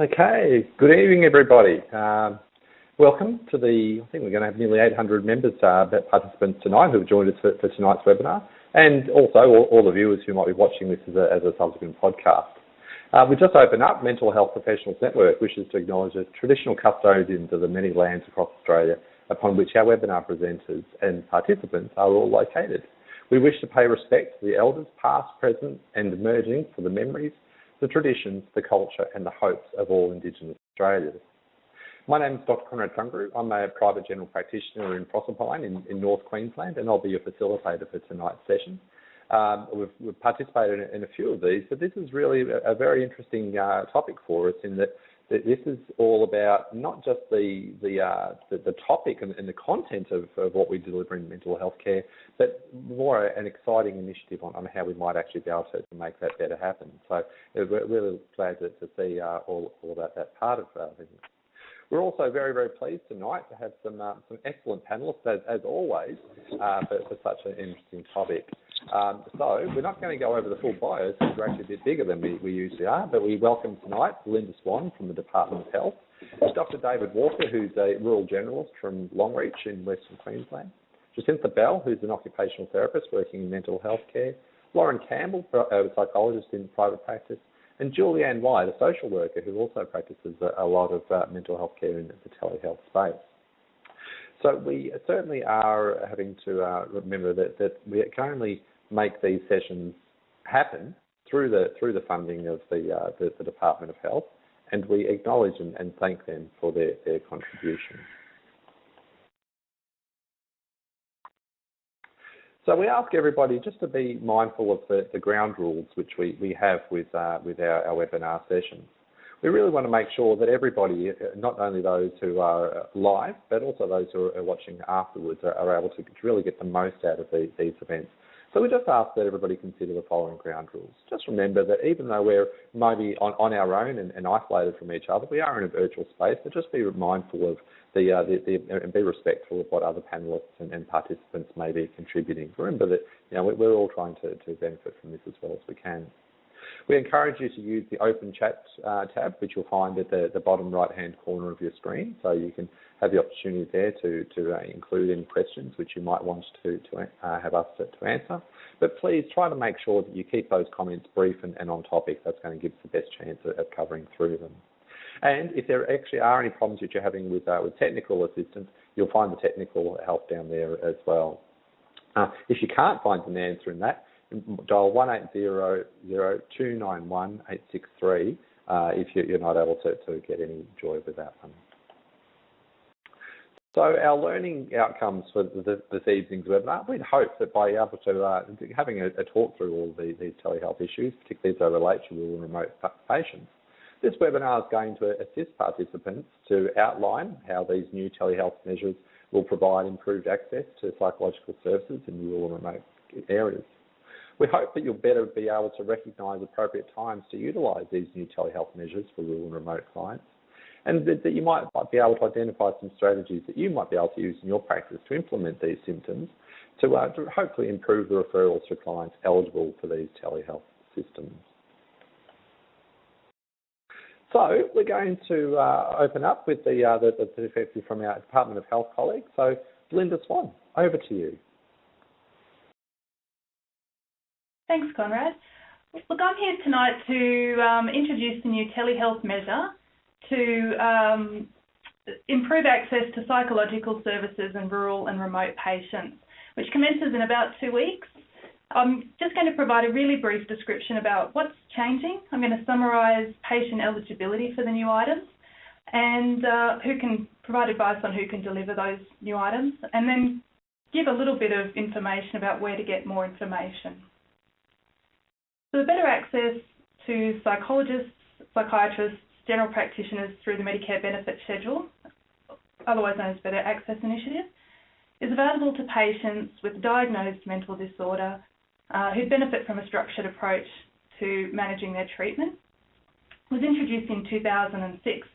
Okay, good evening, everybody. Um, welcome to the, I think we're going to have nearly 800 members, uh, participants tonight who have joined us for, for tonight's webinar, and also all, all, the viewers who might be watching this as a, as a subsequent podcast. Uh, we just opened up Mental Health Professionals Network, wishes to acknowledge the traditional custodians of the many lands across Australia upon which our webinar presenters and participants are all located. We wish to pay respect to the elders past, present and emerging for the memories, the traditions, the culture and the hopes of all Indigenous Australians. My name is Dr Conrad Tunguru. I'm a private general practitioner in Proserpine in, in North Queensland and I'll be your facilitator for tonight's session. Um, we've, we've, participated in, in, a few of these, but this is really a, a very interesting uh, topic for us in that this is all about not just the the uh, the, the, topic and, and, the content of, of what we deliver in mental health care, but more an exciting initiative on, on how we might actually be able to, make that better happen. So we're really glad to, to see uh, all, all about that part of uh. We're also very, very pleased tonight to have some uh, some excellent panelists, as, as always, uh, for, for such an interesting topic. Um, so we're not going to go over the full bios because we're actually a bit bigger than we, we usually are, but we welcome tonight Linda Swan from the Department of Health, Dr David Walker, who's a rural generalist from Longreach in Western Queensland, Jacinta Bell, who's an occupational therapist working in mental health care, Lauren Campbell, a psychologist in private practice, and Julianne White, a social worker who also practices a, a lot of uh, mental health care in the telehealth space. So we certainly are having to uh, remember that, that we only make these sessions happen through the through the funding of the uh, the, the, Department of Health, and we acknowledge and, and thank them for their, their contribution. So we ask everybody just to be mindful of the, the ground rules which we, we have with uh, with our, our webinar sessions. We really want to make sure that everybody, not only those who are live, but also those who are watching afterwards, are, are able to really get the most out of the, these events. So we just ask that everybody consider the following ground rules. Just remember that even though we're maybe on, on our own and, and, isolated from each other, we are in a virtual space, but just be mindful of the, uh, the, the and be respectful of what other panelists and, and, participants may be contributing. Remember that you know, we're all trying to, to benefit from this as well as we can. We encourage you to use the open chat uh, tab, which you'll find at the, the bottom right hand corner of your screen. So you can have the opportunity there to, to uh, include any questions which you might want to, to uh, have us to, to, answer. But please try to make sure that you keep those comments brief and, and on topic. That's going to give us the best chance of, of, covering through them. And if there actually are any problems that you're having with, uh, with technical assistance, you'll find the technical help down there as well. Uh, if you can't find an answer in that, dial 1-800-291-863 uh, if you're not able to, to get any joy with that one. So our learning outcomes for the, this evening's webinar, we'd hope that by able to uh, having a, a, talk through all the, these telehealth issues, particularly as they relate to rural and remote patients, this webinar is going to assist participants to outline how these new telehealth measures will provide improved access to psychological services in rural and remote areas. We hope that you'll better be able to recognise appropriate times to utilise these new telehealth measures for rural and remote clients, and that, that you might be able to identify some strategies that you might be able to use in your practice to implement these symptoms to, uh, to hopefully improve the referrals for clients eligible for these telehealth systems. So we're going to uh, open up with the, uh, the, the perspective from our Department of Health colleague. So Linda Swan, over to you. Thanks, Conrad. Look, I'm here tonight to um, introduce the new telehealth measure to um, improve access to psychological services in rural and remote patients, which commences in about two weeks. I'm just going to provide a really brief description about what's changing. I'm going to summarise patient eligibility for the new items and uh, who can provide advice on who can deliver those new items, and then give a little bit of information about where to get more information. So better access to psychologists, psychiatrists, general practitioners through the Medicare Benefit Schedule, otherwise known as Better Access Initiative, is available to patients with diagnosed mental disorder uh, who benefit from a structured approach to managing their treatment. It was introduced in 2006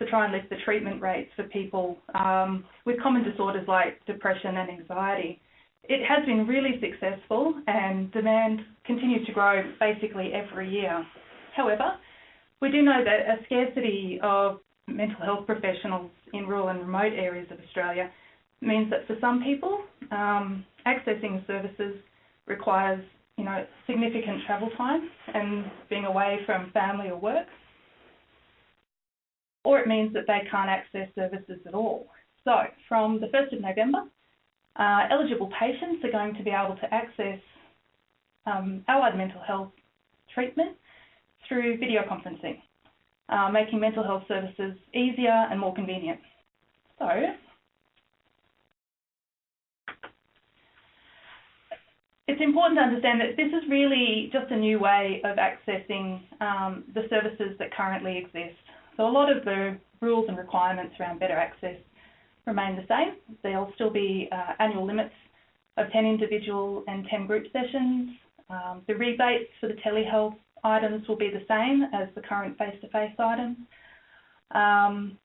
to try and lift the treatment rates for people um, with common disorders like depression and anxiety it has been really successful and demand continues to grow basically every year. However, we do know that a scarcity of mental health professionals in rural and remote areas of Australia means that for some people, um, accessing services requires you know, significant travel time and being away from family or work. Or it means that they can't access services at all. So from the 1st of November, uh, eligible patients are going to be able to access um, allied mental health treatment through video conferencing, uh, making mental health services easier and more convenient. So it's important to understand that this is really just a new way of accessing um, the services that currently exist. So a lot of the rules and requirements around better access remain the same. There'll still be uh, annual limits of 10 individual and 10 group sessions. Um, the rebates for the telehealth items will be the same as the current face-to-face -face items. Um,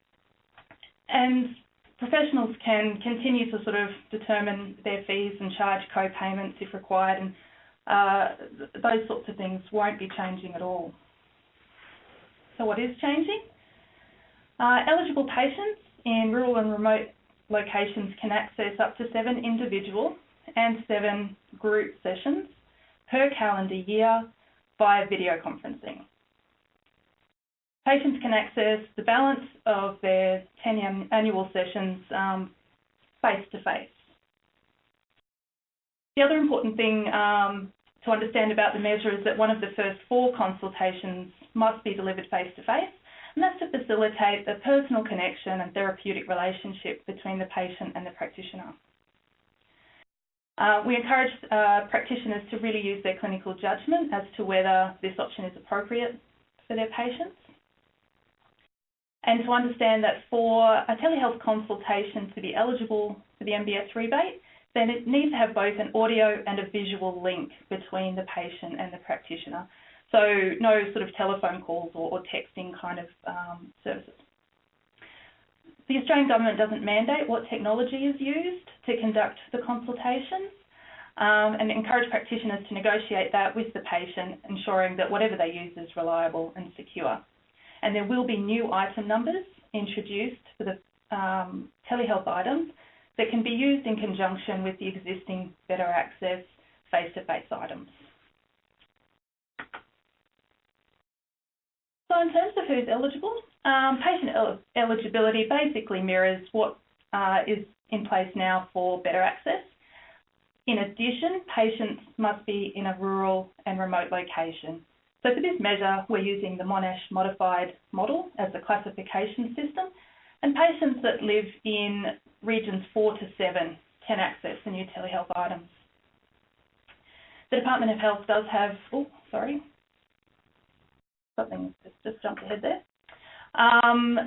and professionals can continue to sort of determine their fees and charge co-payments if required, and uh, those sorts of things won't be changing at all. So what is changing? Uh, eligible patients in rural and remote locations can access up to seven individual and seven group sessions per calendar year via video conferencing. Patients can access the balance of their 10 annual sessions face to face. The other important thing um, to understand about the measure is that one of the first four consultations must be delivered face to face, and that's to facilitate the personal connection and therapeutic relationship between the patient and the practitioner. Uh, we encourage uh, practitioners to really use their clinical judgment as to whether this option is appropriate for their patients and to understand that for a telehealth consultation to be eligible for the MBS rebate, then it needs to have both an audio and a visual link between the patient and the practitioner. So no sort of telephone calls or, or texting kind of um, services. The Australian Government doesn't mandate what technology is used to conduct the consultation um, and encourage practitioners to negotiate that with the patient, ensuring that whatever they use is reliable and secure and there will be new item numbers introduced for the um, telehealth items that can be used in conjunction with the existing better access face-to-face -face items. So in terms of who's eligible, um, patient el eligibility basically mirrors what uh, is in place now for better access. In addition, patients must be in a rural and remote location so for this measure, we're using the Monash modified model as the classification system, and patients that live in regions 4 to 7 can access the new telehealth items. The Department of Health does have, oh, sorry, something just, jumped ahead there. Um,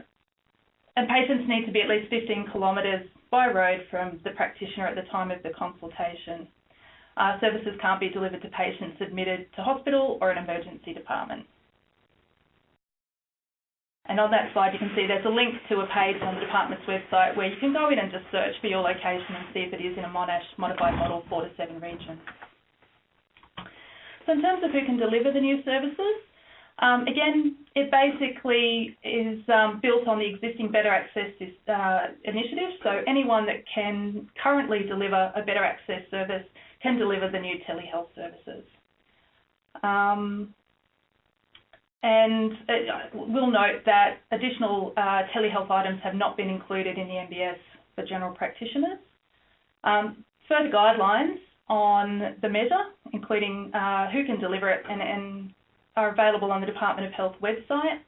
and patients need to be at least 15 kilometres by road from the practitioner at the time of the consultation. Uh, services can't be delivered to patients admitted to hospital or an emergency department. And on that slide, you can see there's a link to a page on the department's website where you can go in and just search for your location and see if it is in a Monash modified model 4 to 7 region. So in terms of who can deliver the new services, um, again, it basically is um, built on the existing Better Access uh, initiative. So anyone that can currently deliver a Better Access service can deliver the new telehealth services. Um, and uh, we'll note that additional uh, telehealth items have not been included in the MBS for general practitioners. Um, further guidelines on the measure, including uh, who can deliver it, and, and, are available on the Department of Health website.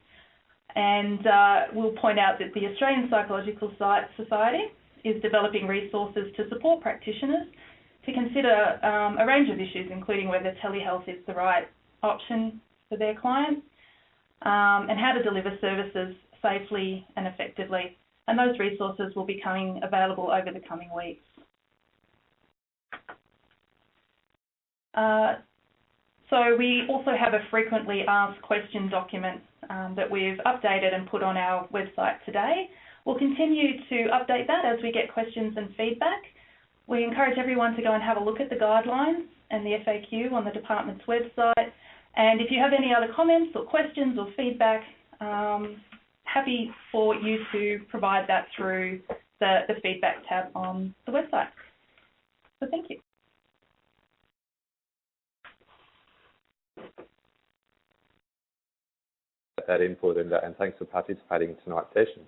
And uh, we'll point out that the Australian Psychological Society is developing resources to support practitioners to consider um, a range of issues, including whether telehealth is the right option for their clients um, and how to deliver services safely and effectively. And those resources will be coming available over the coming weeks. Uh, so we also have a frequently asked question document um, that we've updated and put on our website today. We'll continue to update that as we get questions and feedback. We encourage everyone to go and have a look at the guidelines and the FAQ on the department's website And if you have any other comments or questions or feedback, um, happy for you to provide that through the, the feedback tab on the website. So thank you. That input and, and thanks for participating in tonight's session.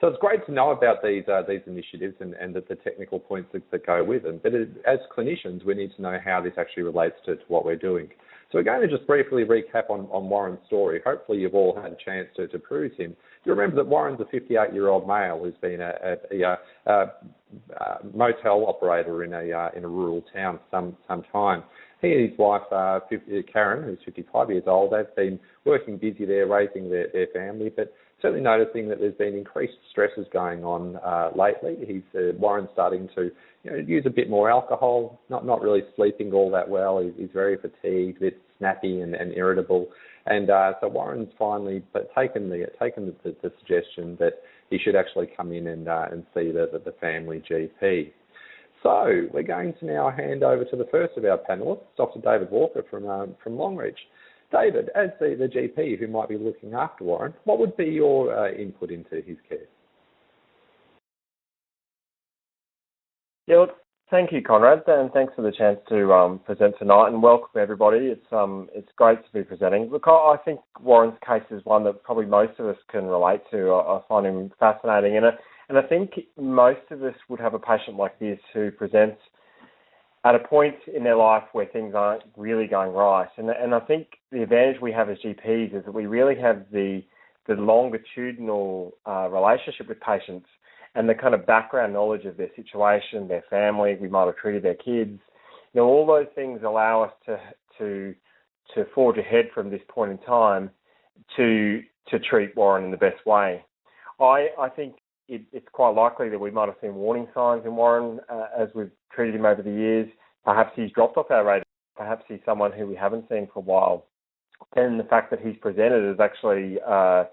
So it's great to know about these uh, these initiatives and, and the, the technical points that, that, go with them. But it, as clinicians, we need to know how this actually relates to, to, what we're doing. So we're going to just briefly recap on, on Warren's story. Hopefully you've all had a chance to, to peruse him. You remember that Warren's a 58-year-old male who's been a, a, a, a motel operator in a uh, in a rural town for some some time. He and his wife, uh, 50, Karen, who's 55 years old, they've been working busy there, raising their, their family, but certainly noticing that there's been increased stresses going on uh, lately. He's uh, Warren's starting to you know, use a bit more alcohol, not not really sleeping all that well. He's, he's very fatigued, a bit snappy and, and irritable. And uh, so Warren's finally taken the taken the, the, suggestion that he should actually come in and uh, and see the, the, the family GP. So we're going to now hand over to the first of our panelists, Dr. David Walker from um, from Longreach. David, as the, the GP who might be looking after Warren, what would be your uh, input into his care? Yeah, look, thank you, Conrad, and thanks for the chance to um, present tonight. And welcome everybody. It's um, it's great to be presenting. Look, I, think Warren's case is one that probably most of us can relate to. I, I find him fascinating, and and I think most of us would have a patient like this who presents at a point in their life where things aren't really going right. And, and I think the advantage we have as GPs is that we really have the, the longitudinal uh, relationship with patients and the kind of background knowledge of their situation, their family, we might have treated their kids. You know, all those things allow us to, to, to forge ahead from this point in time to, to treat Warren in the best way. I, I think it, it's quite likely that we might have seen warning signs in Warren uh, as we've treated him over the years. Perhaps he's dropped off our radar. Perhaps he's someone who we haven't seen for a while. And the fact that he's presented is actually uh,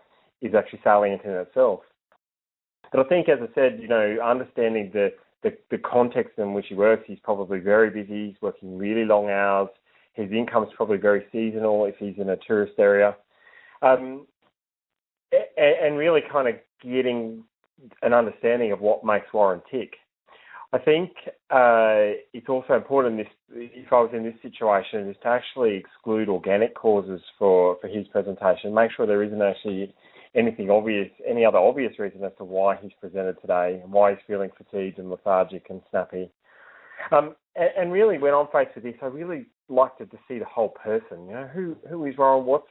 is actually salient in itself. But I think, as I said, you know, understanding the, the, the context in which he works, he's probably very busy. He's working really long hours. His income is probably very seasonal if he's in a tourist area. Um, and, and really kind of getting an understanding of what makes Warren tick. I think uh, it's also important this, if I was in this situation, is to actually exclude organic causes for, for his presentation. Make sure there isn't actually anything obvious, any other obvious reason as to why he's presented today and why he's feeling fatigued and lethargic and snappy. Um, and, and, really, when I'm faced with this, I really like to, to see the whole person. You know, who who is Warren? What's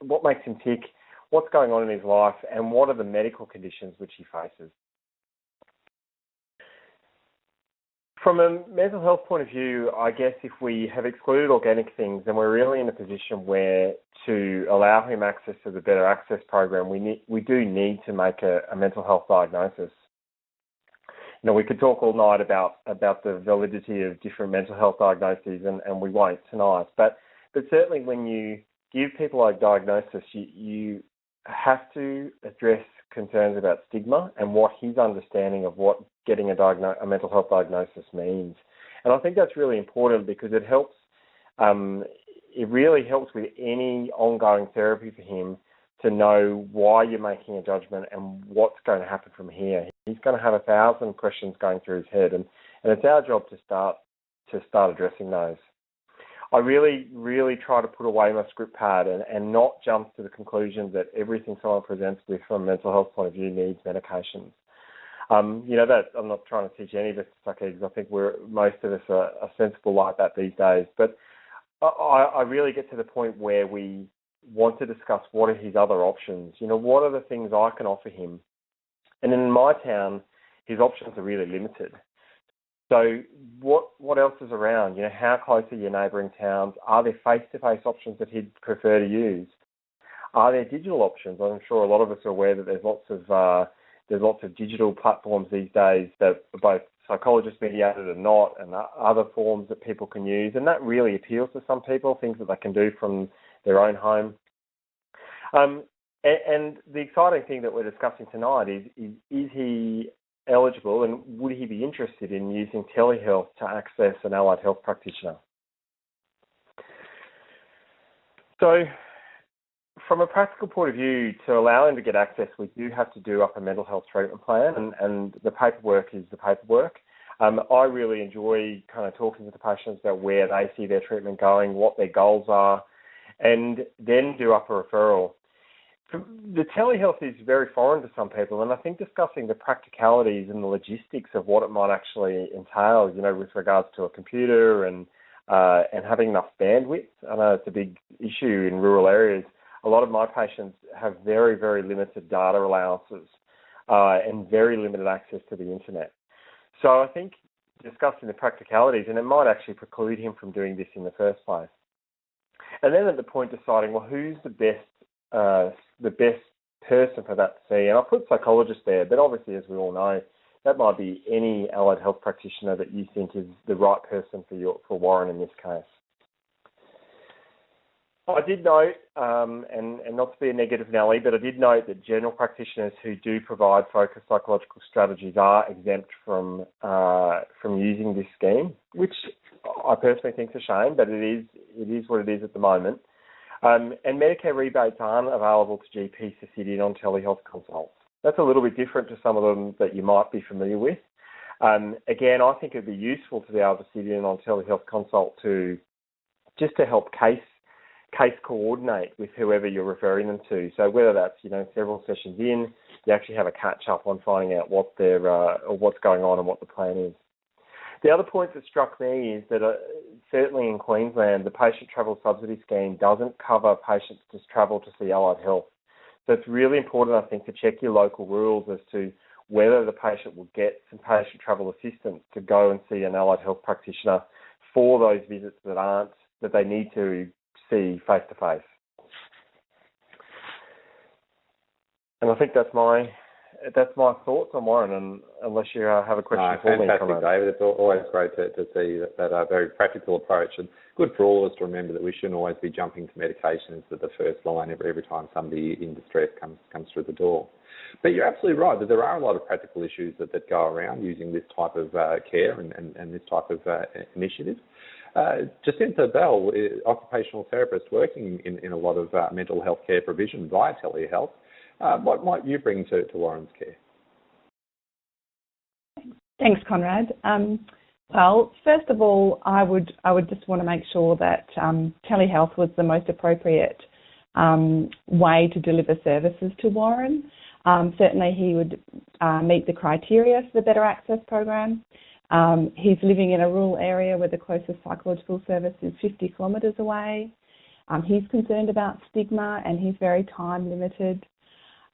what makes him tick? What's going on in his life, and what are the medical conditions which he faces. From a mental health point of view, I guess if we have excluded organic things, then we're really in a position where to allow him access to the Better Access program, we need, we do need to make a, a mental health diagnosis. You know, we could talk all night about about the validity of different mental health diagnoses, and, and we won't tonight. But but certainly when you give people a diagnosis, you, you have to address concerns about stigma and what his understanding of what getting a, diagno- a mental health diagnosis means. And I think that's really important because it helps. Um, it really helps with any ongoing therapy for him to know why you're making a judgment and what's going to happen from here. He's going to have a thousand questions going through his head, and, and it's our job to start to start addressing those. I really, really try to put away my script pad and, and not jump to the conclusion that everything someone presents with from a mental health point of view needs medications. Um, you know that I'm not trying to teach any of us to suck eggs. I think we're most of us are, are sensible like that these days. But I, I really get to the point where we want to discuss what are his other options. You know, what are the things I can offer him? And in my town, his options are really limited. So what what else is around? You know, how close are your neighbouring towns? Are there face-to-face options that he'd prefer to use? Are there digital options? I'm sure a lot of us are aware that there's lots of uh, there's lots of digital platforms these days that are both psychologist mediated and not, and other forms that people can use, and that really appeals to some people. Things that they can do from their own home. Um, and, the exciting thing that we're discussing tonight is, is is he eligible and would he be interested in using telehealth to access an allied health practitioner? So, from a practical point of view, to allow him to get access, we do have to do up a mental health treatment plan, and, and the paperwork is the paperwork. Um, I really enjoy kind of talking to the patients about where they see their treatment going, what their goals are, and then do up a referral. The telehealth is very foreign to some people, and I think discussing the practicalities and the logistics of what it might actually entail, you know, with regards to a computer and uh, and having enough bandwidth. I know it's a big issue in rural areas. A lot of my patients have very, very limited data allowances uh, and very limited access to the internet. So I think discussing the practicalities, and it might actually preclude him from doing this in the first place. And then at the point deciding, well, who's the best, uh, the best person for that to see? And I put psychologist there, but obviously, as we all know, that might be any allied health practitioner that you think is the right person for your for Warren in this case. I did note, um, and, and, not to be a negative Nelly, but I did note that general practitioners who do provide focused psychological strategies are exempt from uh, from using this scheme, which I personally think is a shame, but it is it is what it is at the moment. Um, and Medicare rebates aren't available to GPs to sit in on telehealth consults. That's a little bit different to some of them that you might be familiar with. Um, again, I think it'd be useful to be able to sit in on telehealth consult to just to help case case coordinate with whoever you're referring them to. So whether that's you know several sessions in, you actually have a catch up on finding out what their uh, or what's going on and what the plan is. The other point that struck me is that uh, certainly in Queensland, the patient travel subsidy scheme doesn't cover patients to travel to see allied health. So it's really important, I think, to check your local rules as to whether the patient will get some patient travel assistance to go and see an allied health practitioner for those visits that aren't that they need to see face to face. And I think that's my that's my thoughts on Warren. And unless you uh, have a question no, for fantastic, me, fantastic, David. It's always great to, to see that, that uh, very practical approach, and good for all of us to remember that we shouldn't always be jumping to medications at the first line every every time somebody in distress comes comes through the door. But you're absolutely right that there are a lot of practical issues that, that go around using this type of uh, care and, and, and, this type of uh, initiative. Uh, Jacinta Bell, occupational therapist working in, in a lot of uh, mental health care provision via telehealth. Uh, what might you bring to, to Warren's care? Thanks, Conrad. Um, well, first of all, I would I would just want to make sure that um, telehealth was the most appropriate um, way to deliver services to Warren. Um, certainly, he would uh, meet the criteria for the Better Access program. Um, he's living in a rural area where the closest psychological service is 50 kilometres away. Um, he's concerned about stigma and he's very time limited.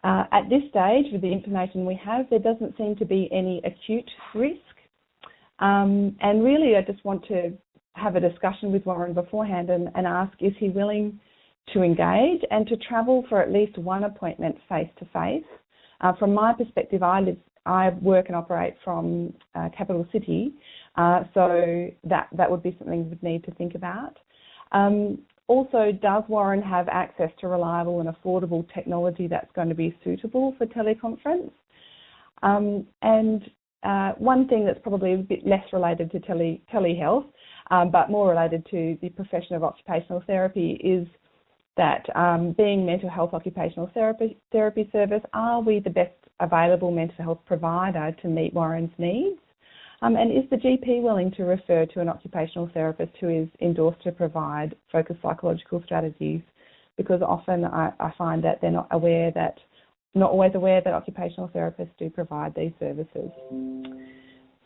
Uh, at this stage, with the information we have, there doesn't seem to be any acute risk. Um, and really, I just want to have a discussion with Warren beforehand and, and ask is he willing to engage and to travel for at least one appointment face to face? From my perspective, I live I work and operate from uh, capital city, uh, so that that would be something we'd need to think about. Um, also, does Warren have access to reliable and affordable technology that's going to be suitable for teleconference? Um, and uh, one thing that's probably a bit less related to tele telehealth, um, but more related to the profession of occupational therapy is that um, being mental health occupational therapy, therapy service, are we the best available mental health provider to meet Warren's needs? Um, and is the GP willing to refer to an occupational therapist who is endorsed to provide focused psychological strategies? Because often I, I find that they're not aware that, not always aware that occupational therapists do provide these services.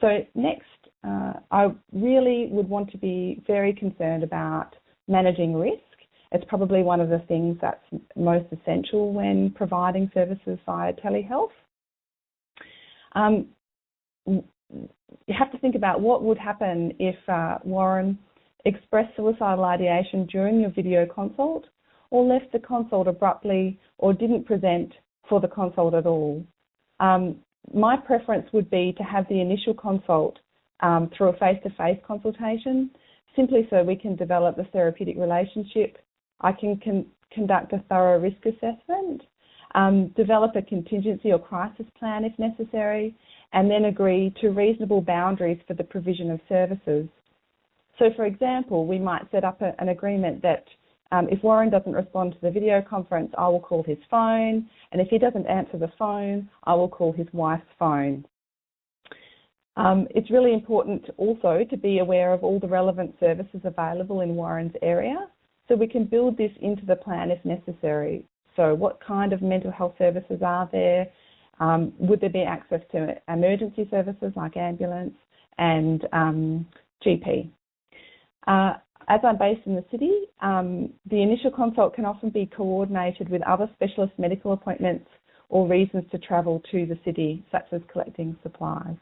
So next, uh, I really would want to be very concerned about managing risk it's probably one of the things that's most essential when providing services via telehealth. Um, you have to think about what would happen if uh, Warren expressed suicidal ideation during your video consult or left the consult abruptly or didn't present for the consult at all. Um, my preference would be to have the initial consult um, through a face-to-face -face consultation, simply so we can develop the therapeutic relationship I can con- conduct a thorough risk assessment, um, develop a contingency or crisis plan if necessary, and then agree to reasonable boundaries for the provision of services. So, for example, we might set up a, an agreement that Um, if Warren doesn't respond to the video conference, I will call his phone, and if he doesn't answer the phone, I will call his wife's phone. Um, it's really important also to be aware of all the relevant services available in Warren's area, so we can build this into the plan if necessary. So what kind of mental health services are there? Um, would there be access to emergency services like ambulance and um, GP? Uh, as I'm based in the city, um, the initial consult can often be coordinated with other specialist medical appointments or reasons to travel to the city, such as collecting supplies.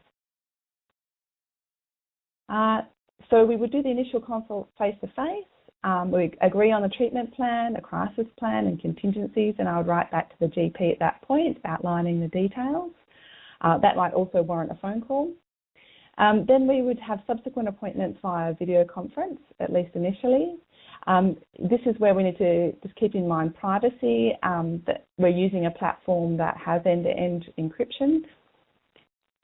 Uh, so we would do the initial consult face to face. Um, we agree on a treatment plan, a crisis plan, and contingencies, and I would write back to the GP at that point outlining the details. Uh, that might also warrant a phone call. Um, then we would have subsequent appointments via video conference, at least initially. Um, this is where we need to just keep in mind privacy, um, that we're using a platform that has end-to-end -end encryption.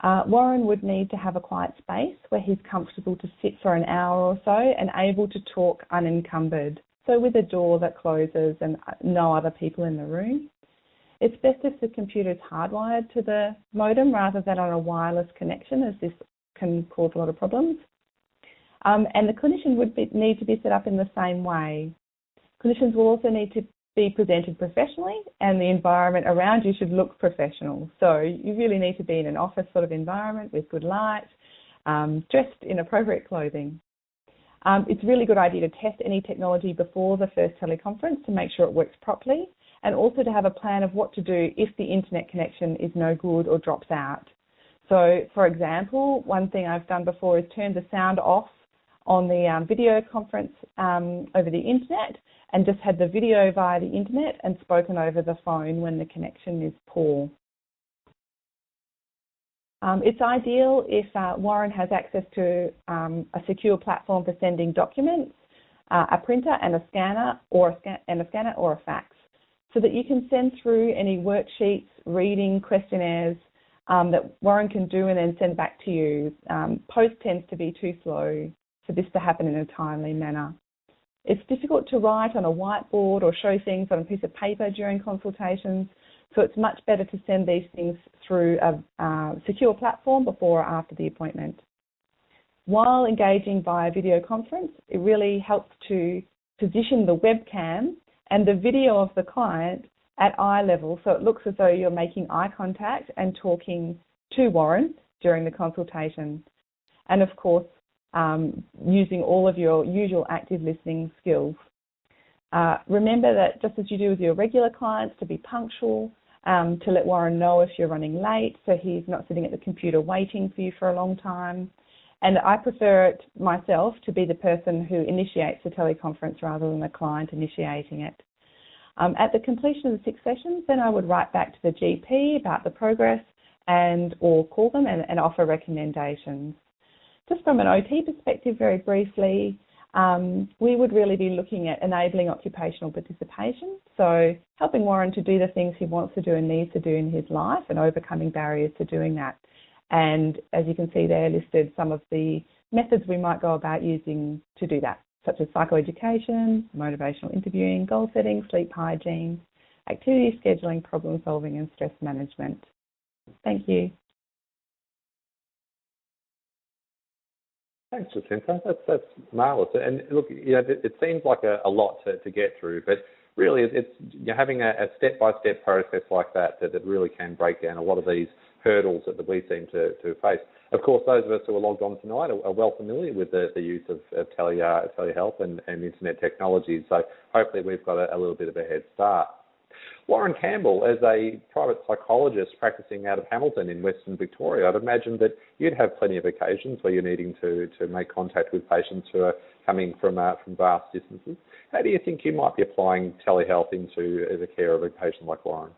Uh, Warren would need to have a quiet space where he's comfortable to sit for an hour or so and able to talk unencumbered, so with a door that closes and no other people in the room. It's best if the computer is hardwired to the modem rather than on a wireless connection as this can cause a lot of problems. Um, and the clinician would be, need to be set up in the same way. Clinicians will also need to be presented professionally and the environment around you should look professional. So you really need to be in an office sort of environment with good light, um, dressed in appropriate clothing. Um, it's a really good idea to test any technology before the first teleconference to make sure it works properly and also to have a plan of what to do if the internet connection is no good or drops out. So, for example, one thing I've done before is turn the sound off on the um, video conference um, over the internet and just had the video via the internet and spoken over the phone when the connection is poor. Um, it's ideal if uh, Warren has access to um, a secure platform for sending documents, uh, a printer and a scanner, or a scan and a scanner or a fax, so that you can send through any worksheets, reading questionnaires, um, that Warren can do and then send back to you. Um, post tends to be too slow for this to happen in a timely manner. It's difficult to write on a whiteboard or show things on a piece of paper during consultations, so it's much better to send these things through a uh, secure platform before or after the appointment. While engaging via video conference, it really helps to position the webcam and the video of the client at eye level, so it looks as though you're making eye contact and talking to Warren during the consultation. And of course, um, using all of your usual active listening skills. Uh, remember that just as you do with your regular clients, to be punctual, um, to let Warren know if you're running late so he's not sitting at the computer waiting for you for a long time. And I prefer it myself to be the person who initiates the teleconference rather than the client initiating it. Um, at the completion of the six sessions, then I would write back to the GP about the progress and or call them and, and offer recommendations. Just from an OT perspective, very briefly, um, we would really be looking at enabling occupational participation, so helping Warren to do the things he wants to do and needs to do in his life and overcoming barriers to doing that. And as you can see there listed some of the methods we might go about using to do that such as psychoeducation, motivational interviewing, goal setting, sleep hygiene, activity scheduling, problem solving, and stress management. Thank you. Thanks, Jacinta. That's that's marvelous. And look, you know, it, it seems like a, a lot to, to get through, but really, it's you're having a, step by step process like that, that that really can break down a lot of these hurdles that we seem to, to face. Of course, those of us who are logged on tonight are, are well familiar with the, the use of, of tele, uh, telehealth and, and internet technologies, so hopefully we've got a, a little bit of a head start. Warren Campbell, as a private psychologist practicing out of Hamilton in Western Victoria, I'd imagine that you'd have plenty of occasions where you're needing to, to make contact with patients who are coming from uh, from vast distances. How do you think you might be applying telehealth into the care of a patient like Warren?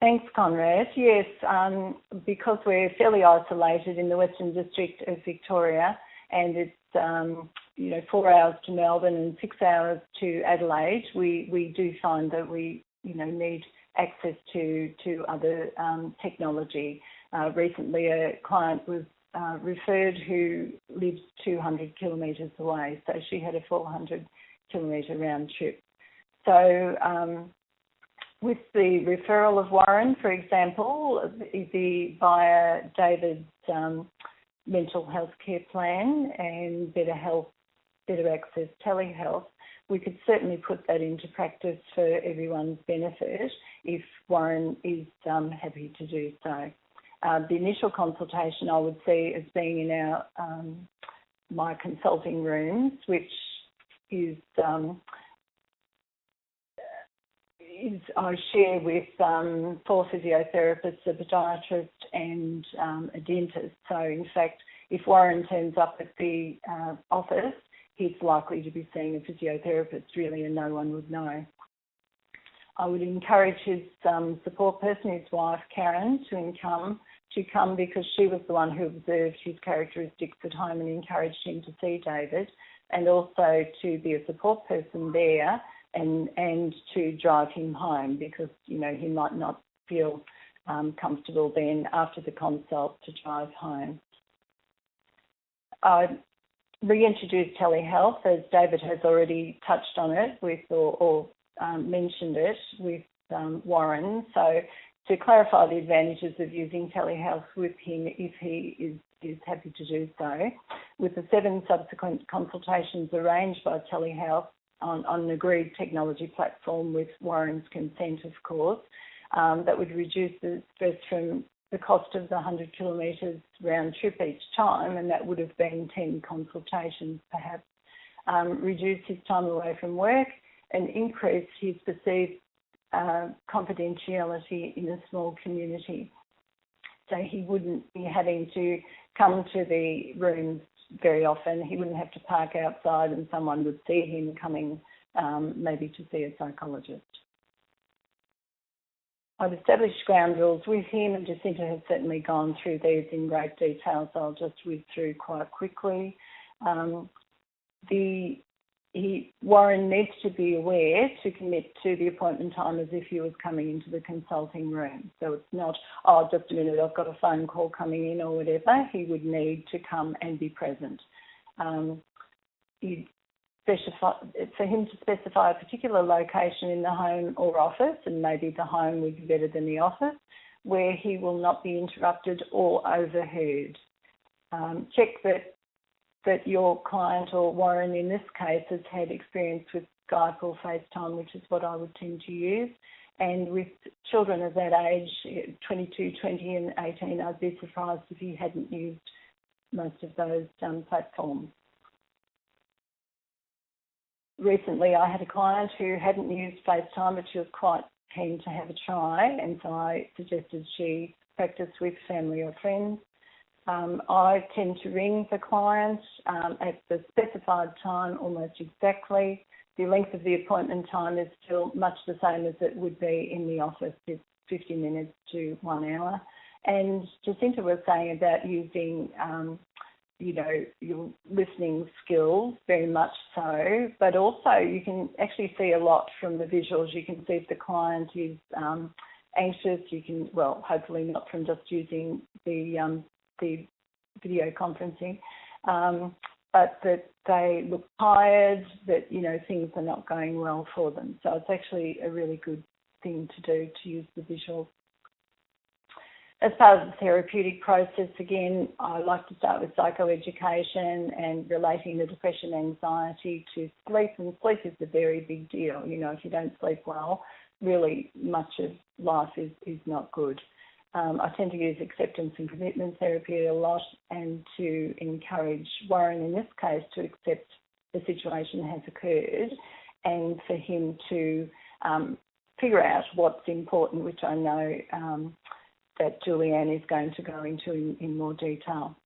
Thanks, Conrad. Yes, um, because we're fairly isolated in the Western District of Victoria, and it's um, you know four hours to Melbourne and six hours to Adelaide. We we do find that we you know need access to to other um, technology. Uh, recently, a client was uh, referred who lives 200 kilometres away, so she had a 400 kilometre round trip. So um, with the referral of Warren, for example, the, via David's um, mental health care plan and Better Health, Better Access Telehealth, we could certainly put that into practice for everyone's benefit if Warren is um, happy to do so. Uh, the initial consultation I would see as being in our um, my consulting rooms, which is um, is I share with um, four physiotherapists, a podiatrist, and um, a dentist. So, in fact, if Warren turns up at the uh, office, he's likely to be seeing a physiotherapist, really, and no one would know. I would encourage his um, support person, his wife Karen, to come to come because she was the one who observed his characteristics at home and encouraged him to see David, and also to be a support person there and and to drive him home because you know he might not feel um, comfortable then after the consult to drive home. I reintroduced telehealth as David has already touched on it with or, or um, mentioned it with um, Warren. So to clarify the advantages of using telehealth with him if he is, is happy to do so, with the seven subsequent consultations arranged by telehealth, on, on an agreed technology platform with Warren's consent, of course. Um, that would reduce the stress from the cost of the 100 kilometres round trip each time, and that would have been 10 consultations perhaps. Um, reduce his time away from work and increase his perceived uh, confidentiality in a small community. So he wouldn't be having to come to the rooms very often. He wouldn't have to park outside and someone would see him coming um, maybe to see a psychologist. I've established ground rules with him and Jacinta has certainly gone through these in great detail, so I'll just read through quite quickly. Um, the he, Warren needs to be aware to commit to the appointment time as if he was coming into the consulting room. So it's not, oh, just a minute, I've got a phone call coming in or whatever. He would need to come and be present. Um, specify, for him to specify a particular location in the home or office, and maybe the home would be better than the office, where he will not be interrupted or overheard. Um, check that that your client or Warren in this case has had experience with Skype or FaceTime, which is what I would tend to use. And with children of that age, 22, 20 and 18, I'd be surprised if he hadn't used most of those um, platforms. Recently, I had a client who hadn't used FaceTime, but she was quite keen to have a try, and so I suggested she practice with family or friends. Um, I tend to ring the client um, at the specified time almost exactly. The length of the appointment time is still much the same as it would be in the office, it's 50 minutes to one hour. And Jacinta was saying about using, um, you know, your listening skills very much so, but also you can actually see a lot from the visuals. You can see if the client is um, anxious. You can, well, hopefully not from just using the um, the video conferencing, um, but that they look tired, that you know things are not going well for them. So it's actually a really good thing to do to use the visuals. As part of the therapeutic process, again, I like to start with psychoeducation and relating the depression, anxiety to sleep. And sleep is a very big deal. You know, if you don't sleep well, really much of life is, is not good. Um, I tend to use acceptance and commitment therapy a lot and to encourage Warren in this case to accept the situation has occurred and for him to um, figure out what's important, which I know um, that Julianne is going to go into in, in more detail.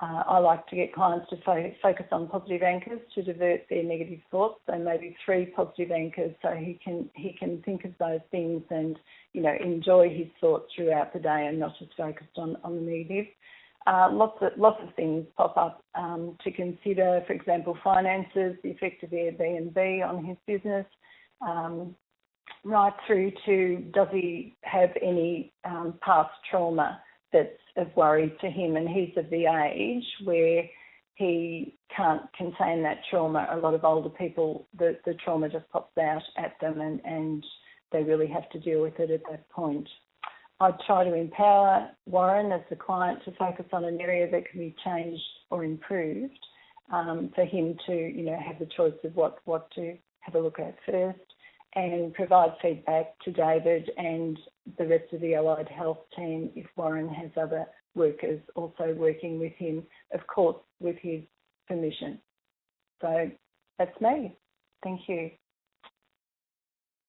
Uh, I like to get clients to fo- focus on positive anchors to divert their negative thoughts. So maybe three positive anchors, so he can he can think of those things and you know enjoy his thoughts throughout the day and not just focused on on the negative. Uh, lots of lots of things pop up um, to consider. For example, finances, the effect of Airbnb on his business, um, right through to does he have any um, past trauma that's of worry to him, and he's of the age where he can't contain that trauma. A lot of older people, the, the trauma just pops out at them and, and they really have to deal with it at that point. I'd try to empower Warren as the client to focus on an area that can be changed or improved um, for him to, you know, have the choice of what, what to have a look at first and provide feedback to David and the rest of the allied health team if Warren has other workers also working with him, of course, with his permission. So that's me. Thank you.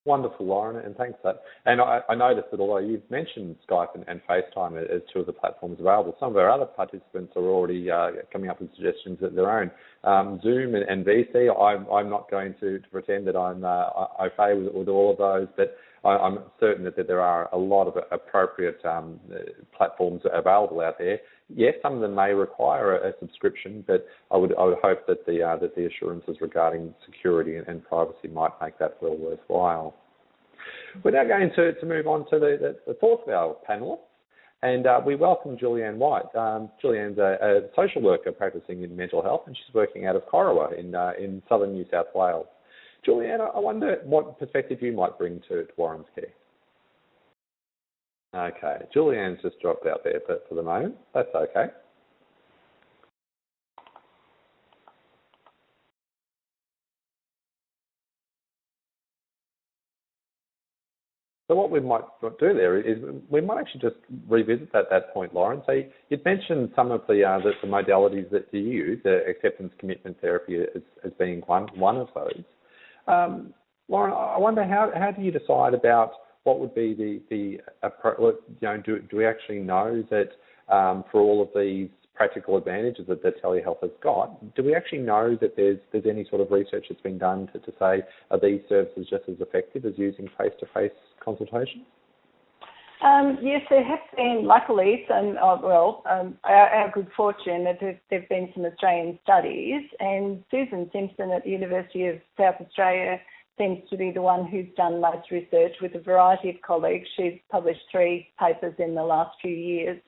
Wonderful, Lauren, and thanks for that. And I, I noticed that although you've mentioned Skype and, and FaceTime as two of the platforms available, some of our other participants are already uh, coming up with suggestions of their own. Um, Zoom and, and VC, I'm, I'm not going to, to pretend that I'm uh, okay with, with all of those, but I, am certain that, that, there are a lot of appropriate um, platforms available out there. Yes, some of them may require a, a subscription, but I would I would hope that the uh, that the assurances regarding security and, and, privacy might make that well worthwhile. We're now going to, to move on to the, the, the fourth of our panelists, and uh, we welcome Julianne White. Um, Julianne's a, a, social worker practicing in mental health, and she's working out of Corowa in uh, in southern New South Wales. Julianne, I wonder what perspective you might bring to, to Warren's care. Okay, Julianne's just dropped out there but for the moment. That's okay. So what we might do there is we might actually just revisit that, that point, Lauren. So you'd mentioned some of the, uh, the, the modalities that you use, uh, acceptance commitment therapy as, as being one, one of those. Um, Lauren, I wonder how, how do you decide about what would be the, the you know, do, do we actually know that um, for all of these practical advantages that, telehealth has got, do we actually know that there's there's any sort of research that's been done to, to say are these services just as effective as using face-to-face consultation? Um, yes, there have been, luckily, some, uh, well, um, our, our, good fortune that there have been some Australian studies, and Susan Simpson at the University of South Australia seems to be the one who's done most research with a variety of colleagues. She's published three papers in the last few years.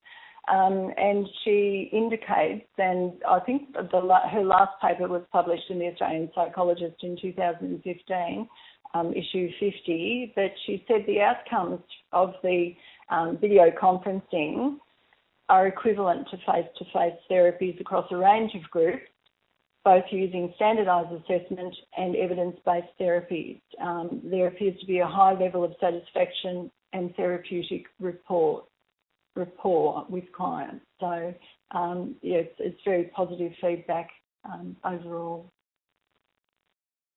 Um, and she indicates, and I think the, her last paper was published in the Australian Psychologist in 2015, um, issue 50, but she said the outcomes of the um, video conferencing are equivalent to face-to-face therapies across a range of groups, both using standardised assessment and evidence-based therapies. Um, there appears to be a high level of satisfaction and therapeutic rapport, rapport with clients. So, um, yeah, it's, very positive feedback um, overall.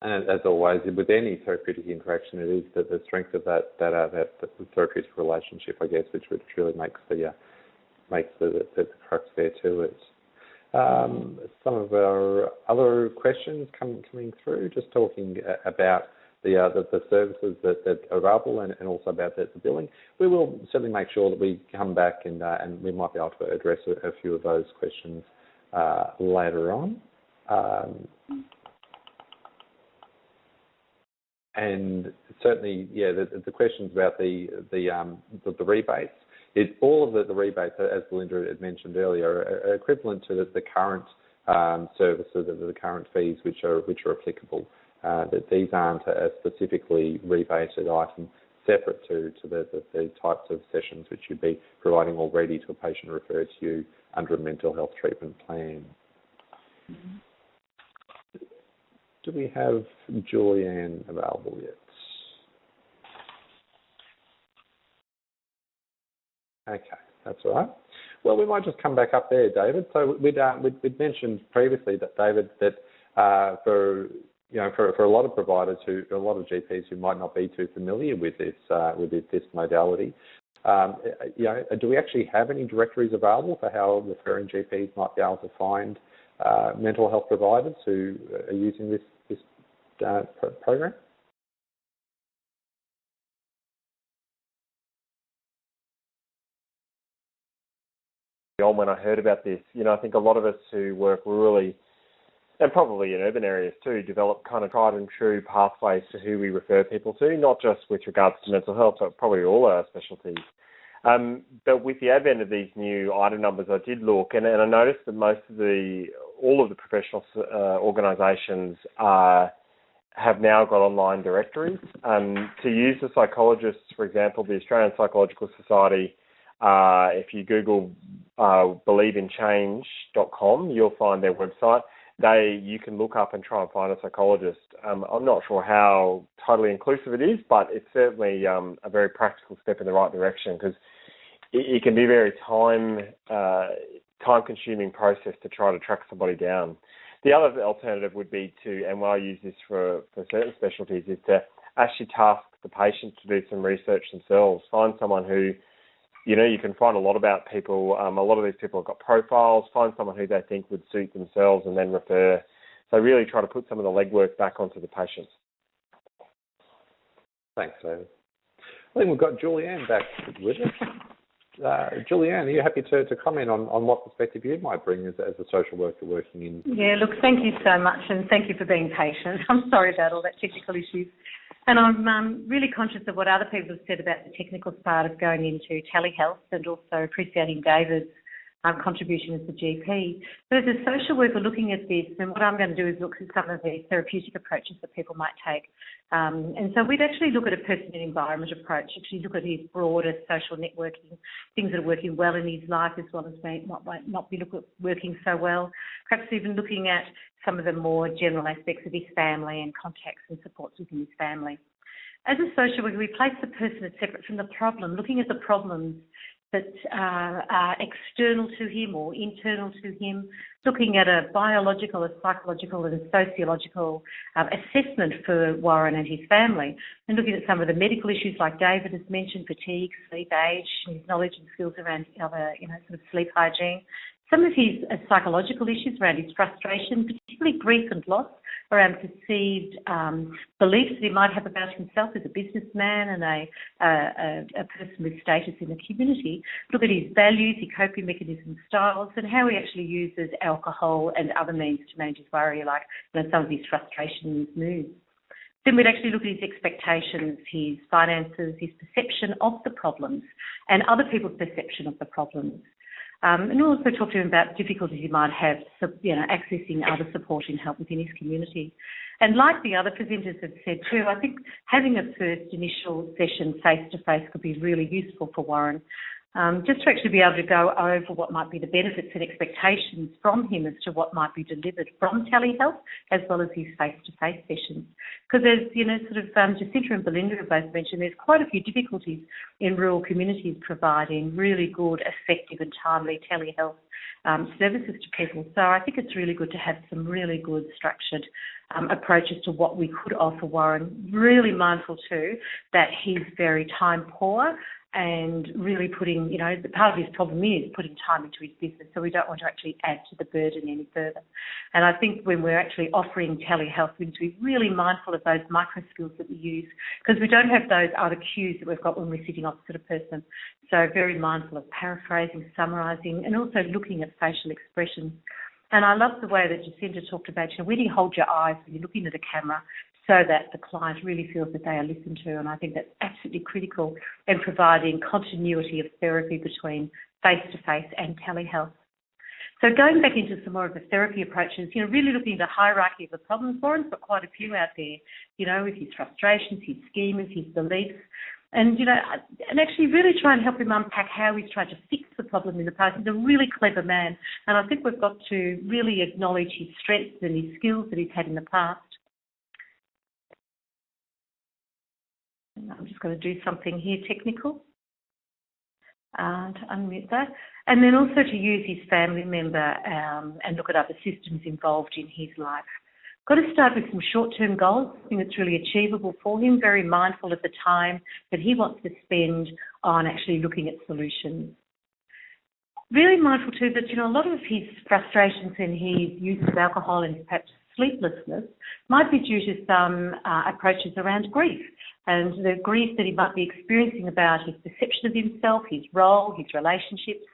And as always, with any therapeutic interaction, it is the, the strength of that that, uh, that, therapeutic relationship, I guess, which, which really makes the uh, makes the, the, the crux there to it. Um, some of our other questions coming through, just talking about the, uh, the, the, services that, that are available and, and also about the, the, billing. We will certainly make sure that we come back and, uh, and we might be able to address a, few of those questions uh, later on. Um, and certainly, yeah, the, the questions about the the um, the, the rebates. It, all of the, the, rebates, as Belinda had mentioned earlier, are, are equivalent to the, the current um, services and the current fees which are which are applicable. Uh, that these aren't a specifically rebated item separate to, to the, the, the, types of sessions which you'd be providing already to a patient referred to you under a mental health treatment plan. Mm-hmm. Do we have Julianne available yet? Okay, that's all right. Well, we might just come back up there, David. So we'd, uh, we'd, we'd, mentioned previously that, David, that uh, for you know, for, for a lot of providers who, a lot of GPs who might not be too familiar with this, uh, with this, modality, um, you know, do we actually have any directories available for how referring GPs might be able to find uh, mental health providers who are using this this uh, program? On when I heard about this, you know, I think a lot of us who work rurally and probably in urban areas too, develop kind of tried and true pathways to who we refer people to, not just with regards to mental health, but probably all our specialties. Um, but with the advent of these new item numbers, I did look and, and I noticed that most of the all of the professional uh, organisations are have now got online directories. Um, to use the psychologists, for example, the Australian Psychological Society, uh, if you Google uh, believeinchange.com, you'll find their website. They you can look up and try and find a psychologist. Um, I'm not sure how totally inclusive it is, but it's certainly um, a very practical step in the right direction because it, it, can be a very time uh, time consuming process to try to track somebody down. The other alternative would be to, and I use this for, for certain specialties, is to actually task the patient to do some research themselves. Find someone who, you know, you can find a lot about people. Um, a lot of these people have got profiles. Find someone who they think would suit themselves and then refer. So really try to put some of the legwork back onto the patients. Thanks, David. I think we've got Julianne back with us. Uh, Julianne, are you happy to, to comment on, on what perspective you might bring as, as a social worker working in? Yeah, look, thank you so much and thank you for being patient. I'm sorry about all that technical issues. And I'm um, really conscious of what other people have said about the technical part of going into telehealth and also appreciating David's um, contribution as the GP. But as a social worker looking at this, and what I'm going to do is look at some of the therapeutic approaches that people might take. Um, and so we'd actually look at a person and environment approach, actually look at his broader social networking, things that are working well in his life as well as not, might not be working so well. Perhaps even looking at some of the more general aspects of his family and contacts and supports within his family. As a social worker, we place the person as separate from the problem, looking at the problems that uh, are external to him or internal to him, looking at a biological, a psychological, and a sociological um, assessment for Warren and his family, and looking at some of the medical issues like David has mentioned, fatigue, sleep, age, his knowledge and skills around other, you know, sort of sleep hygiene, some of his uh, psychological issues around his frustration, particularly grief and loss, around perceived um, beliefs that he might have about himself as a businessman and a, a, a, person with status in the community. Look at his values, his coping mechanisms, styles, and how he actually uses alcohol and other means to manage his worry, like you know, some of his frustration and his moods. Then we'd actually look at his expectations, his finances, his perception of the problems, and other people's perception of the problems. Um, and also talk to him about difficulties he might have, you know, accessing other support and help within his community. And like the other presenters have said too, I think having a first initial session face to face could be really useful for Warren um, just to actually be able to go over what might be the benefits and expectations from him as to what might be delivered from telehealth, as well as his face-to-face sessions. Because there's, you know, sort of um, Jacinta and Belinda have both mentioned there's quite a few difficulties in rural communities providing really good, effective and timely telehealth um, services to people. So I think it's really good to have some really good structured um, approaches to what we could offer Warren. Really mindful too that he's very time poor and really putting, you know, part of his problem is putting time into his business. So we don't want to actually add to the burden any further. And I think when we're actually offering telehealth, we need to be really mindful of those micro skills that we use because we don't have those other cues that we've got when we're sitting opposite a person. So very mindful of paraphrasing, summarising, and also looking at facial expressions. And I love the way that Jacinta talked about, you know, when you hold your eyes when you're looking at a camera so that the client really feels that they are listened to. And I think that's absolutely critical in providing continuity of therapy between face-to-face and telehealth. So going back into some more of the therapy approaches, you know, really looking at the hierarchy of the problems. Warren's got quite a few out there, you know, with his frustrations, his schemas, his beliefs. And, you know, and actually really try and help him unpack how he's tried to fix the problem in the past. He's a really clever man. And I think we've got to really acknowledge his strengths and his skills that he's had in the past. I'm just going to do something here technical uh, to unmute that. And then also to use his family member um, and look at other systems involved in his life. Got to start with some short-term goals, something that's really achievable for him, very mindful of the time that he wants to spend on actually looking at solutions. Really mindful too that, you know, a lot of his frustrations and his use of alcohol and perhaps sleeplessness might be due to some uh, approaches around grief and the grief that he might be experiencing about his perception of himself, his role, his relationships.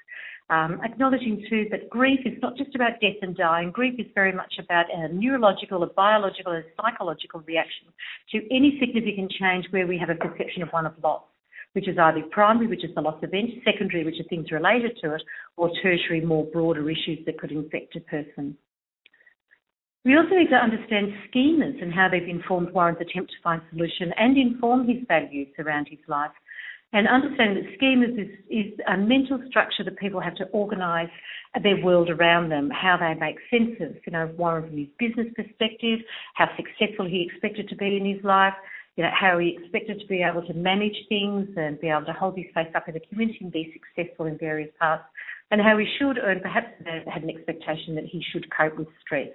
Um, acknowledging too that grief is not just about death and dying. Grief is very much about a neurological, a biological, a psychological reaction to any significant change where we have a perception of one of loss which is either primary, which is the loss event, secondary, which are things related to it, or tertiary, more broader issues that could infect a person. We also need to understand schemas and how they've informed Warren's attempt to find solution and inform his values around his life. And understanding that schemas is, is a mental structure that people have to organise their world around them, how they make sense of, you know, Warren from his business perspective, how successful he expected to be in his life, you know, how he expected to be able to manage things and be able to hold his face up in the community and be successful in various parts, and how he should, and perhaps had an expectation that he should cope with stress.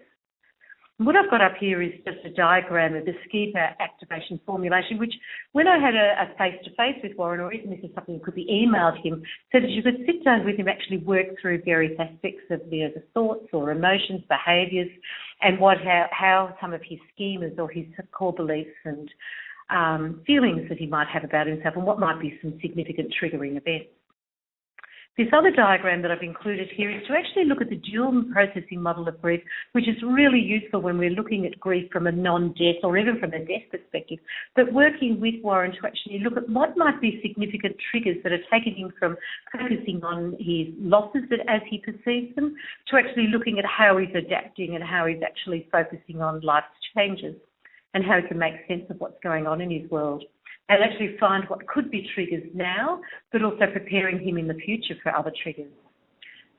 What I've got up here is just a diagram of the schema activation formulation, which when I had a face-to-face with Warren, or even this is something that could be emailed him, so that you could sit down with him, actually work through various aspects of you know, the thoughts or emotions, behaviours, and what how, how some of his schemas or his core beliefs and um, feelings that he might have about himself and what might be some significant triggering events. This other diagram that I've included here is to actually look at the dual processing model of grief, which is really useful when we're looking at grief from a non-death or even from a death perspective, but working with Warren to actually look at what might be significant triggers that are taking him from focusing on his losses as he perceives them to actually looking at how he's adapting and how he's actually focusing on life's changes and how he can make sense of what's going on in his world and actually find what could be triggers now, but also preparing him in the future for other triggers.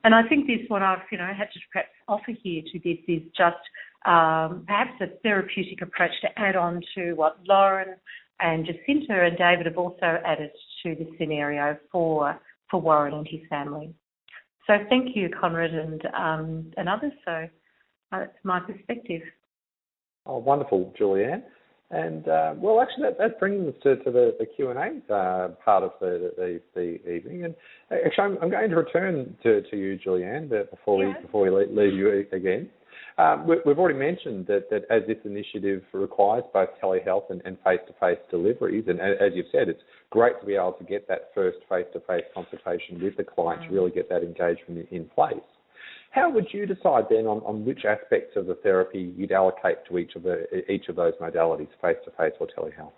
And I think this, what I've, you know, had to perhaps offer here to this is just um, perhaps a therapeutic approach to add on to what Lauren and Jacinta and David have also added to the scenario for for Warren and his family. So thank you, Conrad and um, and others. So uh, that's my perspective. Oh, wonderful, Julianne. And uh, well, actually, that, that brings us to, to the, the Q and A uh, part of the, the, the, evening. And actually, I'm, I'm, going to return to, to you, Julianne, but before we before we leave you again. Um, we, have already mentioned that, that as this initiative requires both telehealth and, and face-to-face deliveries, and as you've said, it's great to be able to get that first face-to-face consultation with the client mm. to really get that engagement in place. How would you decide then on, on which aspects of the therapy you'd allocate to each of the each of those modalities, face to face or telehealth?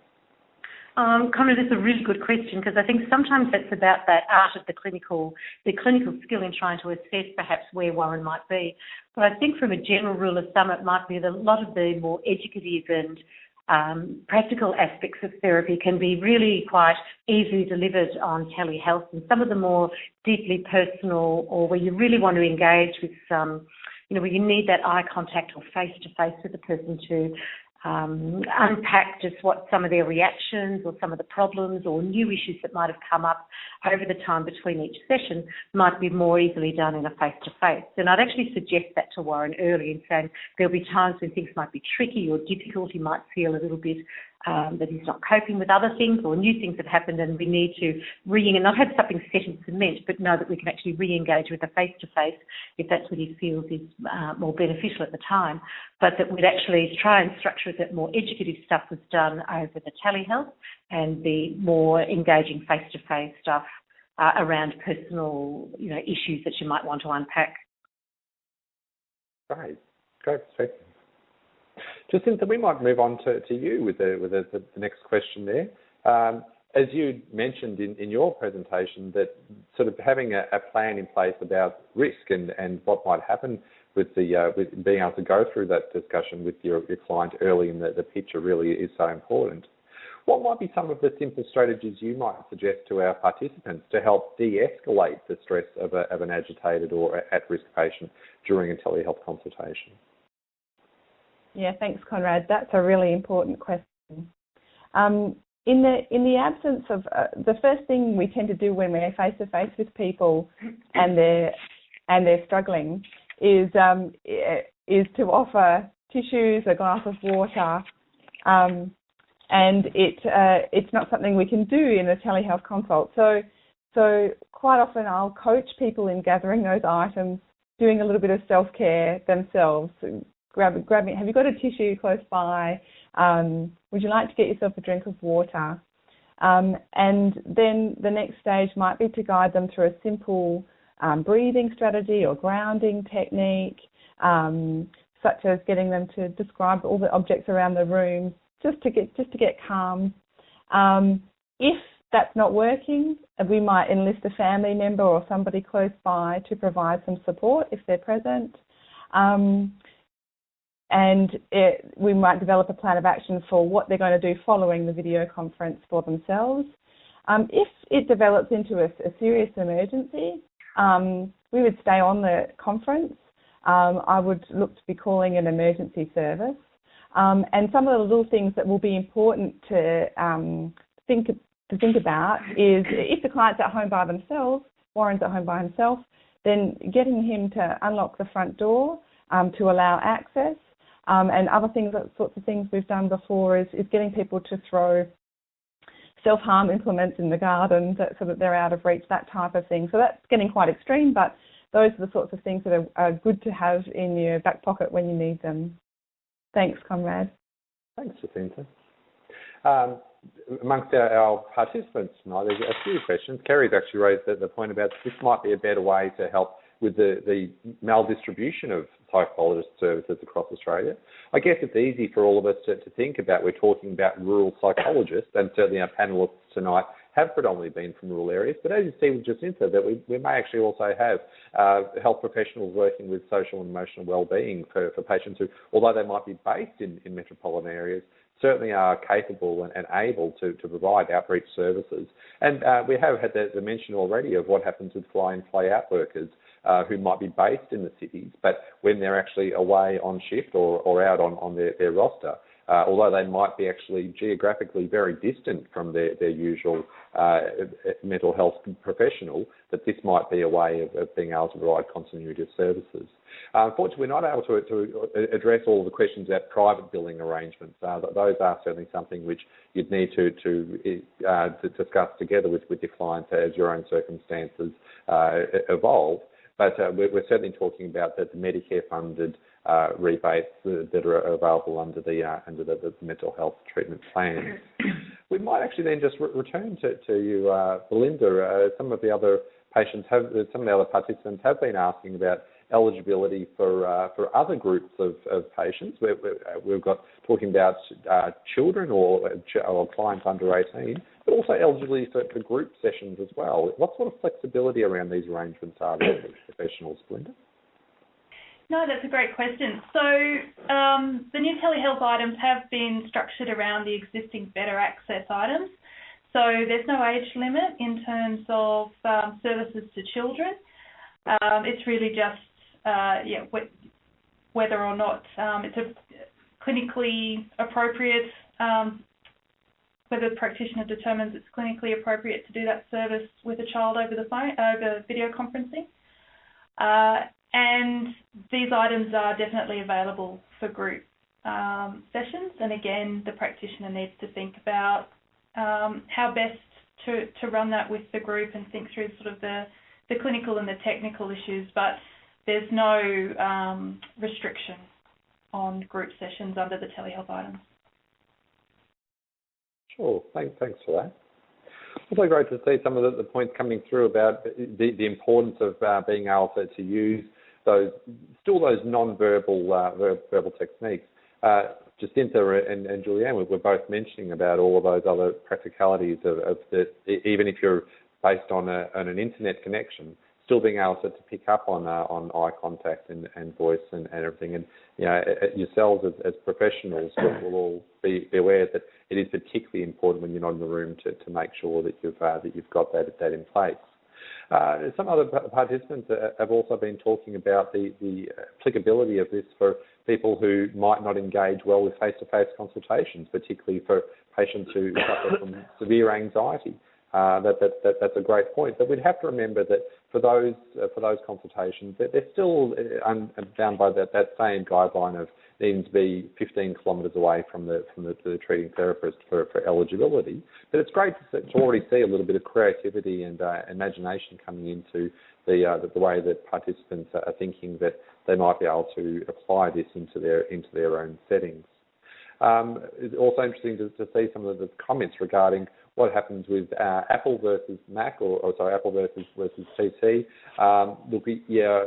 Um, Conrad, that's a really good question because I think sometimes it's about that art of the clinical, the clinical skill in trying to assess perhaps where Warren might be. But I think from a general rule of thumb, it might be that a lot of the more educative and um, practical aspects of therapy can be really quite easily delivered on telehealth, and some of the more deeply personal or where you really want to engage with some, you know, where you need that eye contact or face to face with the person to um, unpack just what some of their reactions or some of the problems or new issues that might have come up over the time between each session might be more easily done in a face to face. And I'd actually suggest that to Warren early and saying there'll be times when things might be tricky or difficult. He might feel a little bit um, that he's not coping with other things or new things have happened and we need to re and not have something set in cement, but know that we can actually re-engage with a face-to-face if that's what he feels is uh, more beneficial at the time, but that we'd actually try and structure that more educative stuff was done over the telehealth and the more engaging face-to-face stuff uh, around personal, you know, issues that you might want to unpack. Great, great. Jacinta, we might move on to, to you with the, with the, the next question there. Um, as you mentioned in, in your presentation, that sort of having a, plan in place about risk and, and what might happen with the uh, with being able to go through that discussion with your, client early in the, the picture really is so important. What might be some of the simple strategies you might suggest to our participants to help de-escalate the stress of an agitated or at-risk patient during a telehealth consultation? Yeah, thanks, Conrad. That's a really important question. Um, in the in the absence of uh, the first thing we tend to do when we're face to face with people and they're and they're struggling is um, is to offer tissues, a glass of water, um, and it uh, it's not something we can do in a telehealth consult. So so quite often I'll coach people in gathering those items, doing a little bit of self care themselves, grab, grab Have you got a tissue close by? Um, would you like to get yourself a drink of water? Um, and then the next stage might be to guide them through a simple um, breathing strategy or grounding technique, um, such as getting them to describe all the objects around the room, just to get just to get calm. Um, if that's not working, we might enlist a family member or somebody close by to provide some support if they're present. Um, and it, we might develop a plan of action for what they're going to do following the video conference for themselves. Um, if it develops into a, a serious emergency, um, we would stay on the conference. Um, I would look to be calling an emergency service. Um, and some of the little things that will be important to um, think to think about is if the client's at home by themselves, Warren's at home by himself, then getting him to unlock the front door um, to allow access. Um, and other things, that sorts of things we've done before is, is getting people to throw self-harm implements in the garden so that they're out of reach, that type of thing. So that's getting quite extreme, but those are the sorts of things that are, are good to have in your back pocket when you need them. Thanks, Conrad. Thanks, Jacinta. Um, amongst our, our, participants tonight, there's a few questions. Kerry's actually raised the, the point about this might be a better way to help with the, the maldistribution of psychologist services across Australia. I guess it's easy for all of us to, to think about, we're talking about rural psychologists, and certainly our panellists tonight have predominantly been from rural areas. But as you see with Jacinta, that we, we may actually also have uh, health professionals working with social and emotional well-being for, for patients who, although they might be based in, in metropolitan areas, certainly are capable and, and able to, to provide outreach services. And uh, we have had the, the, mention already of what happens with fly in, fly out workers uh, who might be based in the cities, but when they're actually away on shift or, or out on, on their, their roster, uh, although they might be actually geographically very distant from their, their usual uh, mental health professional, that this might be a way of, of being able to provide continuity of services. Uh, unfortunately, we're not able to, to, address all the questions about private billing arrangements. Uh, those are certainly something which you'd need to, to, uh, to discuss together with, with your clients as your own circumstances uh, evolve. But uh, we're, we're, certainly talking about the, the Medicare funded uh, rebates that are available under the uh, under the, the, mental health treatment plan. we might actually then just re- return to, to you, uh, Belinda. Uh, some of the other patients have, some of the other participants have been asking about eligibility for uh, for other groups of, of patients. we have got talking about uh, children or, or clients under 18, but also eligibility for, for group sessions as well. What sort of flexibility around these arrangements are there for professionals? No, that's a great question. So um, the new telehealth items have been structured around the existing better access items. So there's no age limit in terms of um, services to children. Um, it's really just uh, yeah, wh- whether or not um, it's a clinically appropriate, um, whether the practitioner determines it's clinically appropriate to do that service with a child over the phone, over video conferencing. Uh, and these items are definitely available for group um, sessions. And again, the practitioner needs to think about um, how best to, to run that with the group and think through sort of the, the clinical and the technical issues. But there's no um, restriction on group sessions under the telehealth items. Sure, thanks, thanks for that. Also great to see some of the, the points coming through about the, the importance of uh, being able to, to use those still those non-verbal uh, verbal techniques. Uh, Jacinta and, and Julianne were, both mentioning about all of those other practicalities of, of even if you're based on, a, on an internet connection, still being able to, to pick up on uh, on eye contact and, and voice and, and everything. And you know, yourselves as, as professionals will, will all be, be, aware that it is particularly important when you're not in the room to, to make sure that you've uh, that you've got that that in place. Uh, some other participants have also been talking about the, the applicability of this for people who might not engage well with face-to-face consultations, particularly for patients who suffer from severe anxiety. Uh, that, that, that, that's a great point. But we'd have to remember that for those uh, for those consultations, they're, still uh, bound by that, that same guideline of needing to be 15 kilometres away from the from the, the, treating therapist for, for eligibility. But it's great to, to already see a little bit of creativity and uh, imagination coming into the, uh, the, the way that participants are thinking that they might be able to apply this into their into their own settings. Um, it's also interesting to, to, see some of the comments regarding what happens with uh, Apple versus Mac, or, or, sorry, Apple versus versus PC. Um, look, yeah,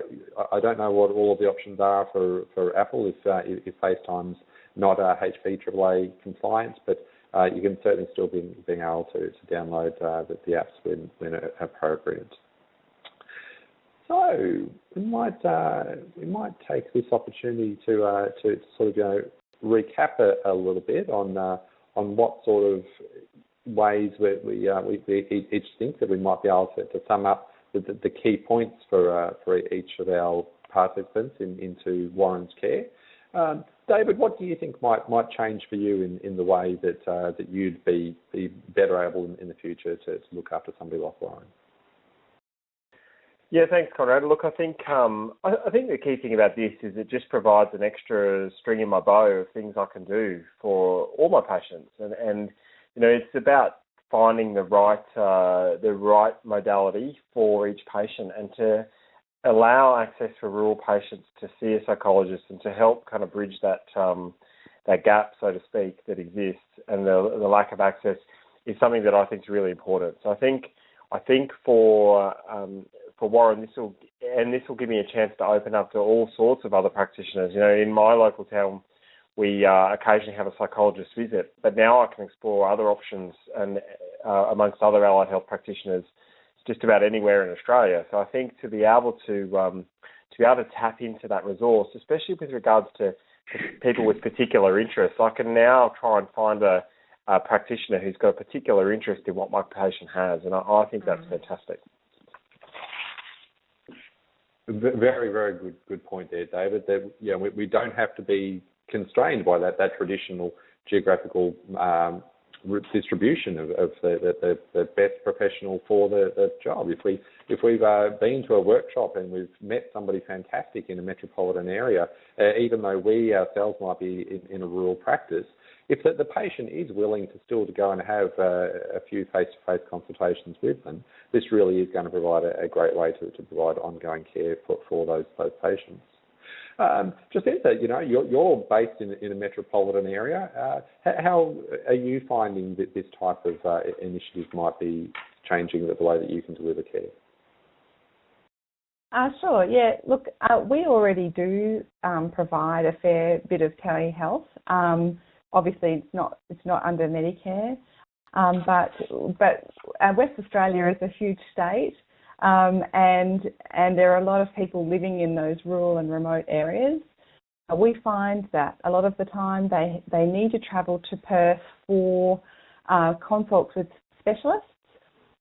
I don't know what all of the options are for, for Apple if uh, if FaceTime's not uh, HIPAA compliant, but uh, you can certainly still be being able to, to download uh, the, the, apps when when appropriate. So we might uh, we might take this opportunity to uh, to sort of you know recap a, a little bit on uh, on what sort of ways where we, uh, we, we each think that we might be able to, to sum up the, the key points for uh, for each of our participants in, into Warren's care. Um, David, what do you think might might change for you in, in the way that uh, that you'd be be better able in, in the future to, to look after somebody like Warren? Yeah, thanks, Conrad. Look, I think um, I, I, think the key thing about this is it just provides an extra string in my bow of things I can do for all my patients, and and you know it's about finding the right uh, the right modality for each patient and to allow access for rural patients to see a psychologist and to help kind of bridge that um, that gap, so to speak, that exists and the, the lack of access is something that I think is really important. So I think I think for um, for Warren, this will and this will give me a chance to open up to all sorts of other practitioners. You know, in my local town, we uh, occasionally have a psychologist visit, but now I can explore other options and uh, amongst other allied health practitioners just about anywhere in Australia. So I think to be able to um, to be able to tap into that resource, especially with regards to people with particular interests, I can now try and find a, a practitioner who's got a particular interest in what my patient has, and I, I think that's mm. fantastic. Very, very good, good point there, David. That you know, we, we don't have to be constrained by that that traditional geographical um, distribution of, of the, the, the, best professional for the, the job. If we if we've uh, been to a workshop and we've met somebody fantastic in a metropolitan area, uh, even though we ourselves might be in, in a rural practice, if the, the, patient is willing to still to go and have uh, a few face-to-face consultations with them, this really is going to provide a, a great way to, to, provide ongoing care for, for those those patients. Um, Jacinta, you know, you're, you're based in, in, a metropolitan area. Uh, how are you finding that this type of uh, initiative might be changing the way that you can deliver care? Uh, sure. Yeah. Look, uh, we already do um, provide a fair bit of telehealth. Um, obviously, it's not it's not under Medicare, um, but but uh, West Australia is a huge state, um, and and there are a lot of people living in those rural and remote areas. Uh, we find that a lot of the time they they need to travel to Perth for uh, consults with specialists,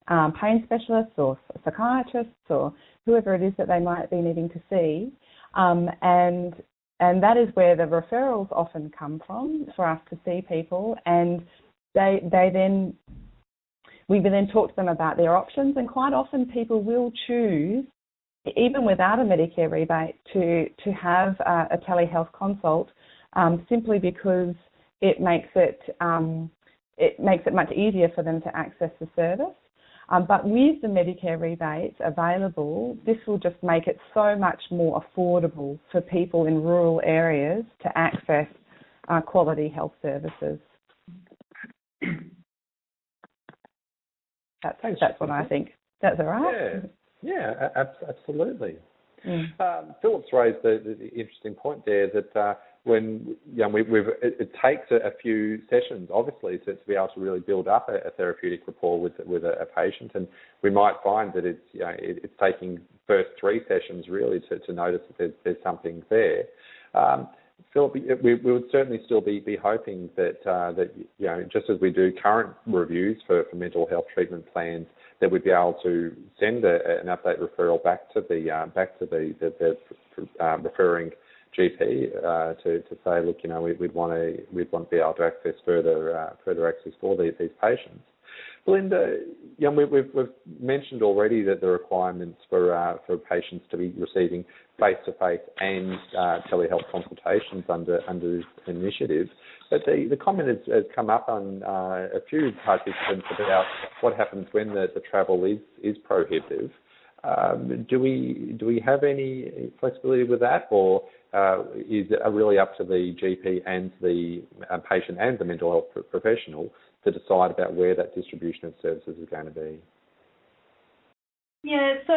um, pain specialists or psychiatrists or whoever it is that they might be needing to see, um, and and that is where the referrals often come from for us to see people, and they they then we then talk to them about their options, and quite often people will choose, even without a Medicare rebate, to to have a, a telehealth consult um, simply because it makes it um, it makes it much easier for them to access the service. Um, but with the Medicare rebates available, this will just make it so much more affordable for people in rural areas to access uh, quality health services. That's Thanks, that's what I think. That's all right. Yeah, yeah, absolutely. Mm. Um, Philip's raised the, the, the, interesting point there that uh, when you know, we, it, it, takes a, a, few sessions, obviously, to, to, be able to really build up a, a therapeutic rapport with with a, a, patient, and we might find that it's you know, it, it's taking first three sessions really to, to notice that there's, there's something there. Um, Philip, we, we would certainly still be, be hoping that uh, that you know just as we do current reviews for, for mental health treatment plans, that we'd be able to send a, an update referral back to the uh, back to the the, the uh, referring GP uh, to to say, look, you know, we, would want to we'd want to be able to access further uh, further access for these, these patients. Belinda, you know, we, have we've mentioned already that the requirements for uh, for patients to be receiving face-to-face and uh, telehealth consultations under under this initiative. But the, the comment has, has come up on uh, a few participants about what happens when the, the travel is is prohibitive. Um, do we do we have any flexibility with that, or uh, is it really up to the GP and the uh, patient and the mental health professional to decide about where that distribution of services is going to be? Yeah, so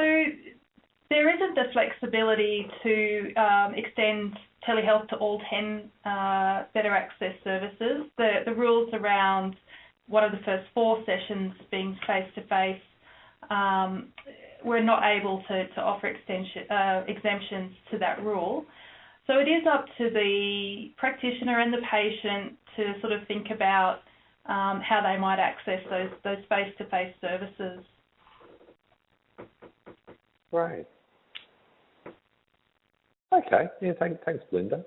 there isn't the flexibility to um, extend telehealth to all 10 uh, better access services. The, the rules around one of the first four sessions being face to face we're not able to, to offer extension, uh, exemptions to that rule. So it is up to the practitioner and the patient to sort of think about um, how they might access those those face-to-face services. Right. Okay. Yeah. Thanks, thanks, Belinda.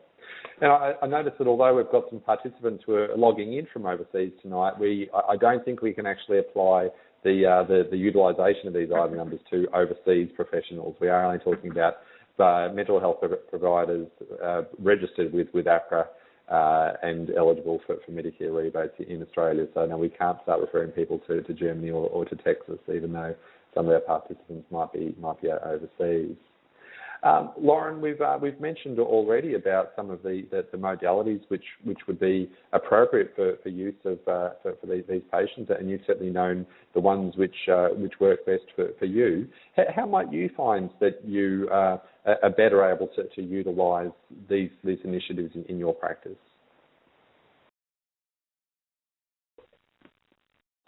Now, I, I noticed that although we've got some participants who are logging in from overseas tonight, we I don't think we can actually apply the uh, the, the utilisation of these item numbers to overseas professionals. We are only talking about uh, mental health providers uh, registered with with AHPRA uh, and eligible for, for Medicare rebates in Australia. So no, we can't start referring people to, to Germany or, or to Texas, even though some of our participants might be might be overseas. Um, Lauren, we've uh, we've mentioned already about some of the, the, the, modalities which which would be appropriate for, for use of uh, for, for these, these, patients, and you've certainly known the ones which uh, which work best for, for you. How, how, might you find that you uh, are better able to, to utilise these these initiatives in, in your practice?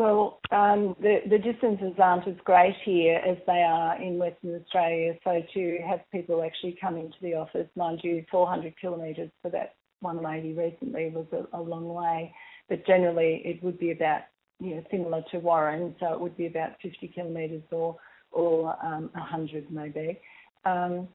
Well, um, the, the distances aren't as great here as they are in Western Australia. So to have people actually come into the office, mind you, 400 kilometres for that one lady recently was a, a, long way. But generally, it would be about you know similar to Warren, so it would be about 50 kilometres or or um, 100 maybe. Um,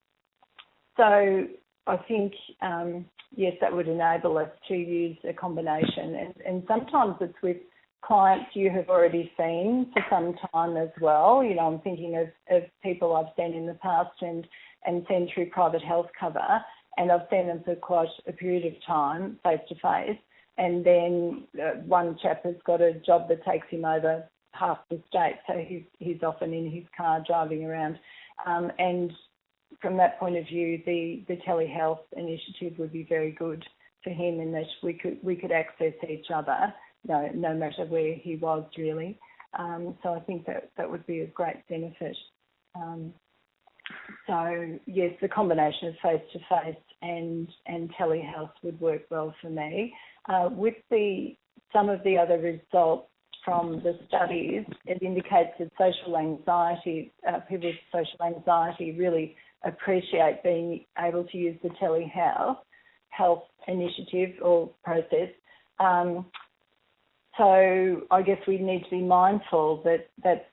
so I think um, yes, that would enable us to use a combination, and, and sometimes it's with clients you have already seen for some time as well. You know, I'm thinking of, of people I've seen in the past and, and seen through private health cover, and I've seen them for quite a period of time, face to face. And then uh, one chap has got a job that takes him over half the state, so he's, he's often in his car driving around. Um, and from that point of view, the, the telehealth initiative would be very good for him in that we could we could access each other no, no matter where he was really. Um, so I think that that would be a great benefit. Um, so yes, the combination of face to face and and telehealth would work well for me. Uh, with the some of the other results from the studies, it indicates that social anxiety, uh, people with social anxiety really appreciate being able to use the telehealth health initiative or process um, so I guess we need to be mindful that that's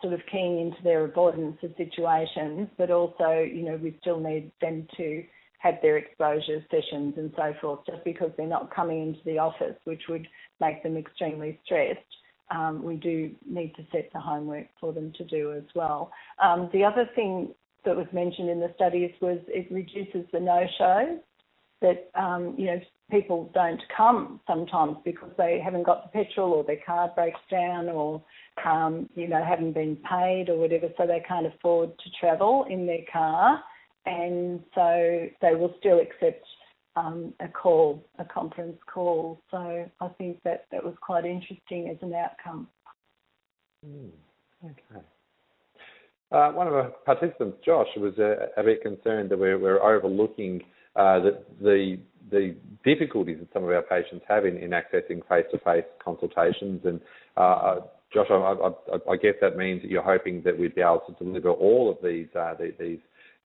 sort of keying into their avoidance of situations, but also, you know, we still need them to have their exposure sessions and so forth, just because they're not coming into the office, which would make them extremely stressed. Um, we do need to set the homework for them to do as well. Um, the other thing that was mentioned in the studies was it reduces the no-shows that um, you know people don't come sometimes because they haven't got the petrol or their car breaks down or um, you know haven't been paid or whatever, so they can't afford to travel in their car, and so they will still accept um, a call, a conference call. So I think that that was quite interesting as an outcome. Mm, okay. Uh, one of our participants, Josh, was a, a bit concerned that we're, we're overlooking uh, the, the difficulties that some of our patients have in, in accessing face-to-face consultations. And uh, uh Josh, I, I, I, guess that means that you're hoping that we'd be able to deliver all of these uh, these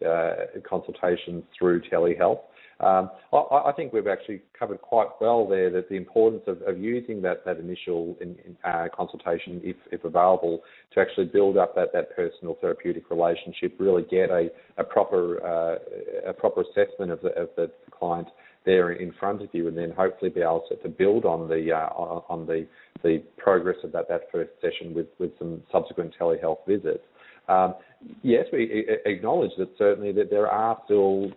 uh, consultations through telehealth. Um, I, I, think we've actually covered quite well there that the importance of, of using that, that initial in, in, uh, consultation, if, if available, to actually build up that, that personal therapeutic relationship, really get a, a proper uh, a proper assessment of the, of the client there in front of you, and then hopefully be able to, to build on the uh, on, the the progress of that, that first session with, with some subsequent telehealth visits. Um, yes, we acknowledge that certainly that there are still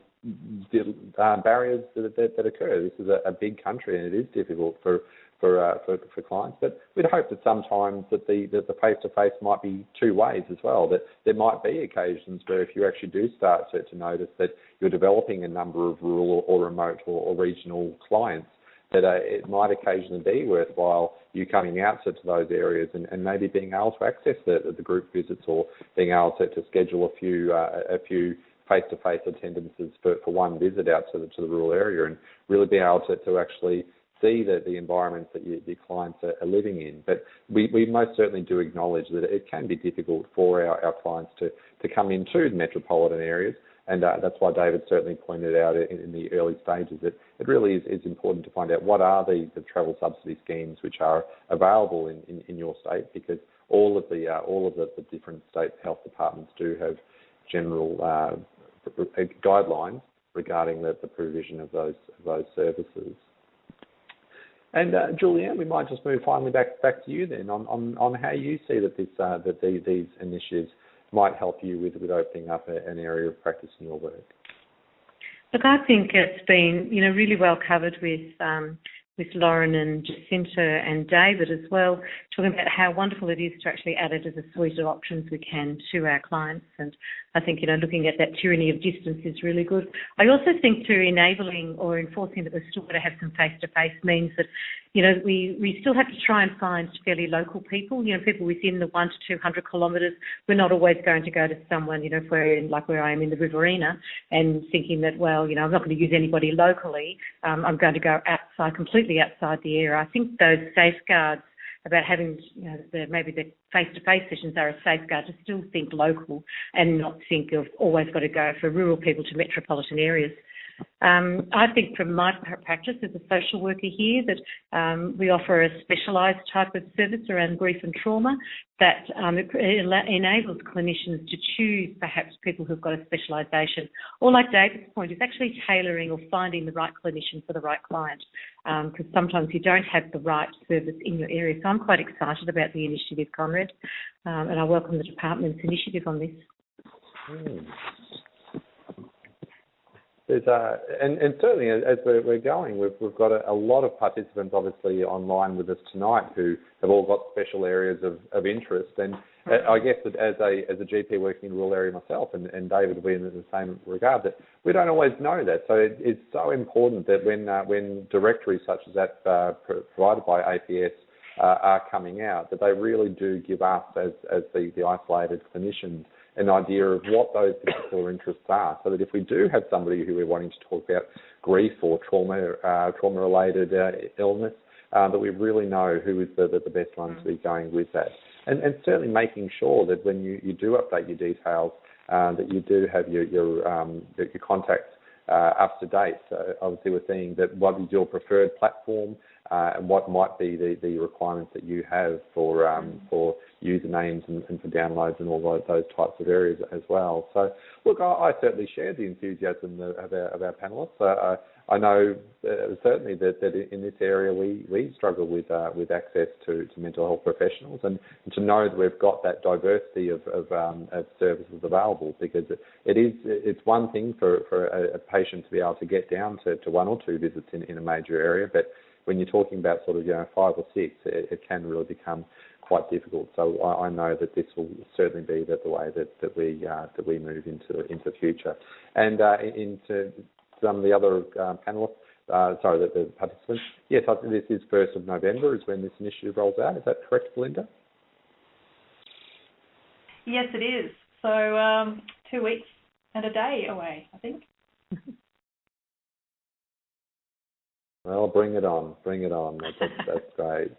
uh, barriers that, that, that, occur. This is a, a, big country and it is difficult for for, uh, for, for clients. But we'd hope that sometimes that the that the face to face might be two ways as well. That there might be occasions where if you actually do start to, to notice that you're developing a number of rural or remote or, or regional clients, that uh, it might occasionally be worthwhile you coming out to, to those areas and, and, maybe being able to access the, the group visits or being able to, to schedule a few uh, a few face-to-face attendances for, for one visit out to the, to the rural area and really be able to, to actually see the, the environments that you, your clients are, are, living in. But we, we most certainly do acknowledge that it can be difficult for our, our clients to, to come into the metropolitan areas. And uh, that's why David certainly pointed out in, in, the early stages that it really is, is important to find out what are the, the travel subsidy schemes which are available in, in, in your state because all of the uh, all of the, the, different state health departments do have general uh, guidelines regarding the, the provision of those of those services. And uh, Julianne, we might just move finally back back to you then on, on, on how you see that this uh, that the, these initiatives might help you with, with opening up a, an area of practice in your work. Look, I think it's been you know really well covered with um, with Lauren and Jacinta and David as well, talking about how wonderful it is to actually add it as a suite of options we can to our clients. And I think, you know, looking at that tyranny of distance is really good. I also think to enabling or enforcing that we're still going to have some face-to-face means that, you know, we, we still have to try and find fairly local people, you know, people within the one to 200 kilometres. We're not always going to go to someone, you know, if we're in, like where I am in the Riverina and thinking that, well, you know, I'm not going to use anybody locally. Um, I'm going to go outside completely outside the area. I think those safeguards about having you know, the, maybe the face-to-face sessions are a safeguard to still think local and not think of always got to go for rural people to metropolitan areas. Um, I think from my practice as a social worker here that um, we offer a specialised type of service around grief and trauma that um, enables clinicians to choose perhaps people who've got a specialisation. Or like David's point, is actually tailoring or finding the right clinician for the right client because um, sometimes you don't have the right service in your area. So I'm quite excited about the initiative, Conrad, um, and I welcome the department's initiative on this. Mm. There's uh, and, and certainly as we're, we're going, we've, we've got a, a, lot of participants obviously online with us tonight who have all got special areas of, of interest. And uh, I guess that as a as a GP working in a rural area myself, and, and David will be in the same regard, that we don't always know that. So it, it's so important that when uh, when directories such as that uh, provided by APS uh, are coming out, that they really do give us as as the, the isolated clinicians an idea of what those particular interests are, so that if we do have somebody who we're wanting to talk about grief or trauma, uh, trauma-related uh, illness, uh, that we really know who is the, the, the best one to be going with that. And, and, certainly making sure that when you, you do update your details, uh, that you do have your, your, um, your contacts uh, up to date. So obviously we're seeing that what is your preferred platform, uh, and what might be the, the requirements that you have for um, for usernames and, and, for downloads and all those, types of areas as well. So, look, I, I certainly share the enthusiasm of our, of our panelists. Uh, I know uh, certainly that, that in this area we, we struggle with uh, with access to, to mental health professionals and, and, to know that we've got that diversity of, of, um, of services available because it, it is it's one thing for, for a, a, patient to be able to get down to, to one or two visits in, in a major area, but when you're talking about sort of you know five or six, it, it can really become quite difficult. So I, I, know that this will certainly be that the way that, that we uh, that we move into into the future, and uh, into some of the other uh, panelists. Uh, sorry, the, the, participants. Yes, I think this is first of November is when this initiative rolls out. Is that correct, Belinda? Yes, it is. So um, two weeks and a day away, I think. Well, bring it on, bring it on. That's, that's great.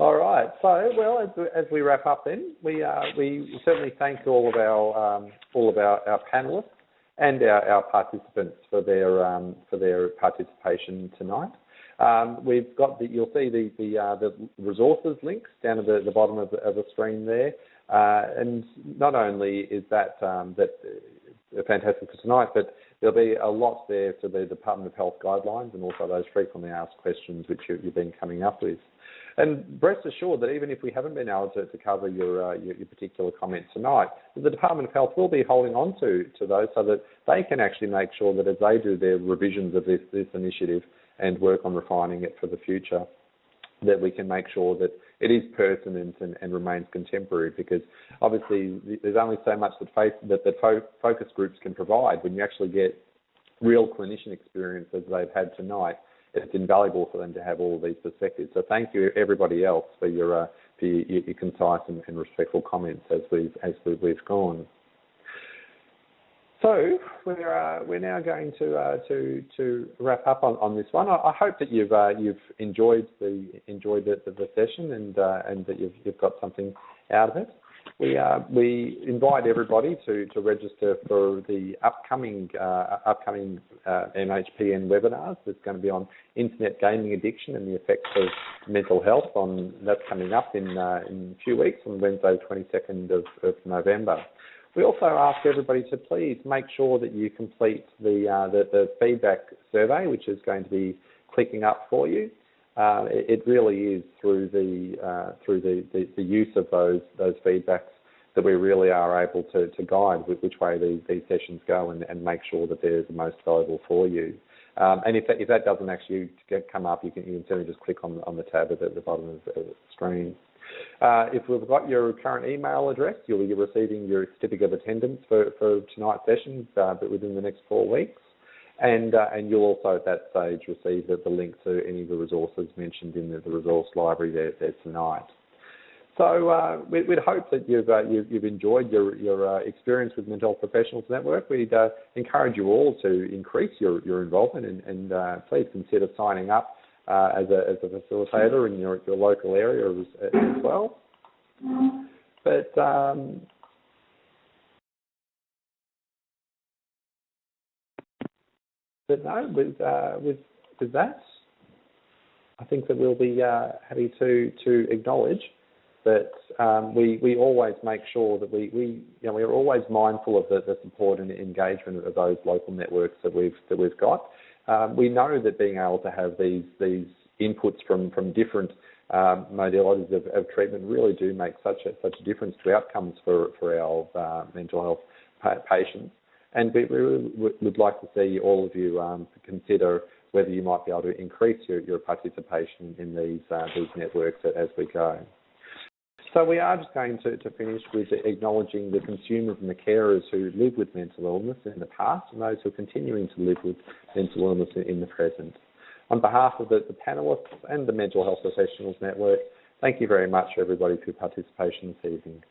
All right. So, well, as, as we wrap up, then we uh, we certainly thank all of our um, all of our, our panelists and our, our participants for their um, for their participation tonight. Um, we've got the, you'll see the the, uh, the resources links down at the, the bottom of the, of the screen there, uh, and not only is that um, that uh, fantastic for tonight, but there'll be a lot there for the Department of Health guidelines and also those frequently asked questions which you, have been coming up with. And rest assured that even if we haven't been able to, to cover your, uh, your, your particular comment tonight, the Department of Health will be holding on to, to those so that they can actually make sure that as they do their revisions of this, this initiative and work on refining it for the future, that we can make sure that it is pertinent and, and remains contemporary because obviously there's only so much that, face, that, that fo- focus groups can provide when you actually get real clinician experience as they've had tonight. It's invaluable for them to have all of these perspectives. So thank you everybody else for your uh, for your, your concise and, and, respectful comments as we've as we've, we've gone. So we're uh, we're now going to uh, to to wrap up on, on this one. I, I hope that you've uh, you've enjoyed the enjoyed the, the, the session and uh, and that you've you've got something out of it. We uh, we invite everybody to, to register for the upcoming uh, upcoming MHPN webinars. That's going to be on internet gaming addiction and the effects of mental health. On that's coming up in in a few weeks on Wednesday, 22nd of, of November. We also ask everybody to please make sure that you complete the, uh, the, the, feedback survey, which is going to be clicking up for you. Uh, it, it, really is through the uh, through the, the, the, use of those those feedbacks that we really are able to, to guide which way these, these sessions go and, and make sure that they're the most valuable for you. Um, and if that, if that doesn't actually come up, you can, you can certainly just click on, on the tab at the, the bottom of the screen. Uh, if we've got your current email address, you'll be receiving your certificate of attendance for, for tonight's sessions, uh, but within the next four weeks. And, uh, and you'll also at that stage receive the, the, link to any of the resources mentioned in the, the resource library there, there tonight. So uh, we, would hope that you've, uh, you've, you've, enjoyed your, your uh, experience with Mental Health Professionals Network. We'd uh, encourage you all to increase your, your involvement and, and uh, please consider signing up uh, as, a, as a facilitator in your, your local area as, as well. But um, but no, with uh, with with that, I think that we'll be uh, happy to to acknowledge that um, we we always make sure that we, we you know we are always mindful of the, the support and engagement of those local networks that we've that we've got. Um, we know that being able to have these these inputs from from different um, modalities of, of, treatment really do make such a such a difference to outcomes for for our uh, mental health pa- patients. And we really would like to see all of you um, consider whether you might be able to increase your, your participation in these uh, these networks as we go. So we are just going to, to finish with acknowledging the consumers and the carers who live with mental illness in the past and those who are continuing to live with mental illness in the present. On behalf of the, the panellists and the Mental Health Professionals Network, thank you very much everybody for your participation this evening.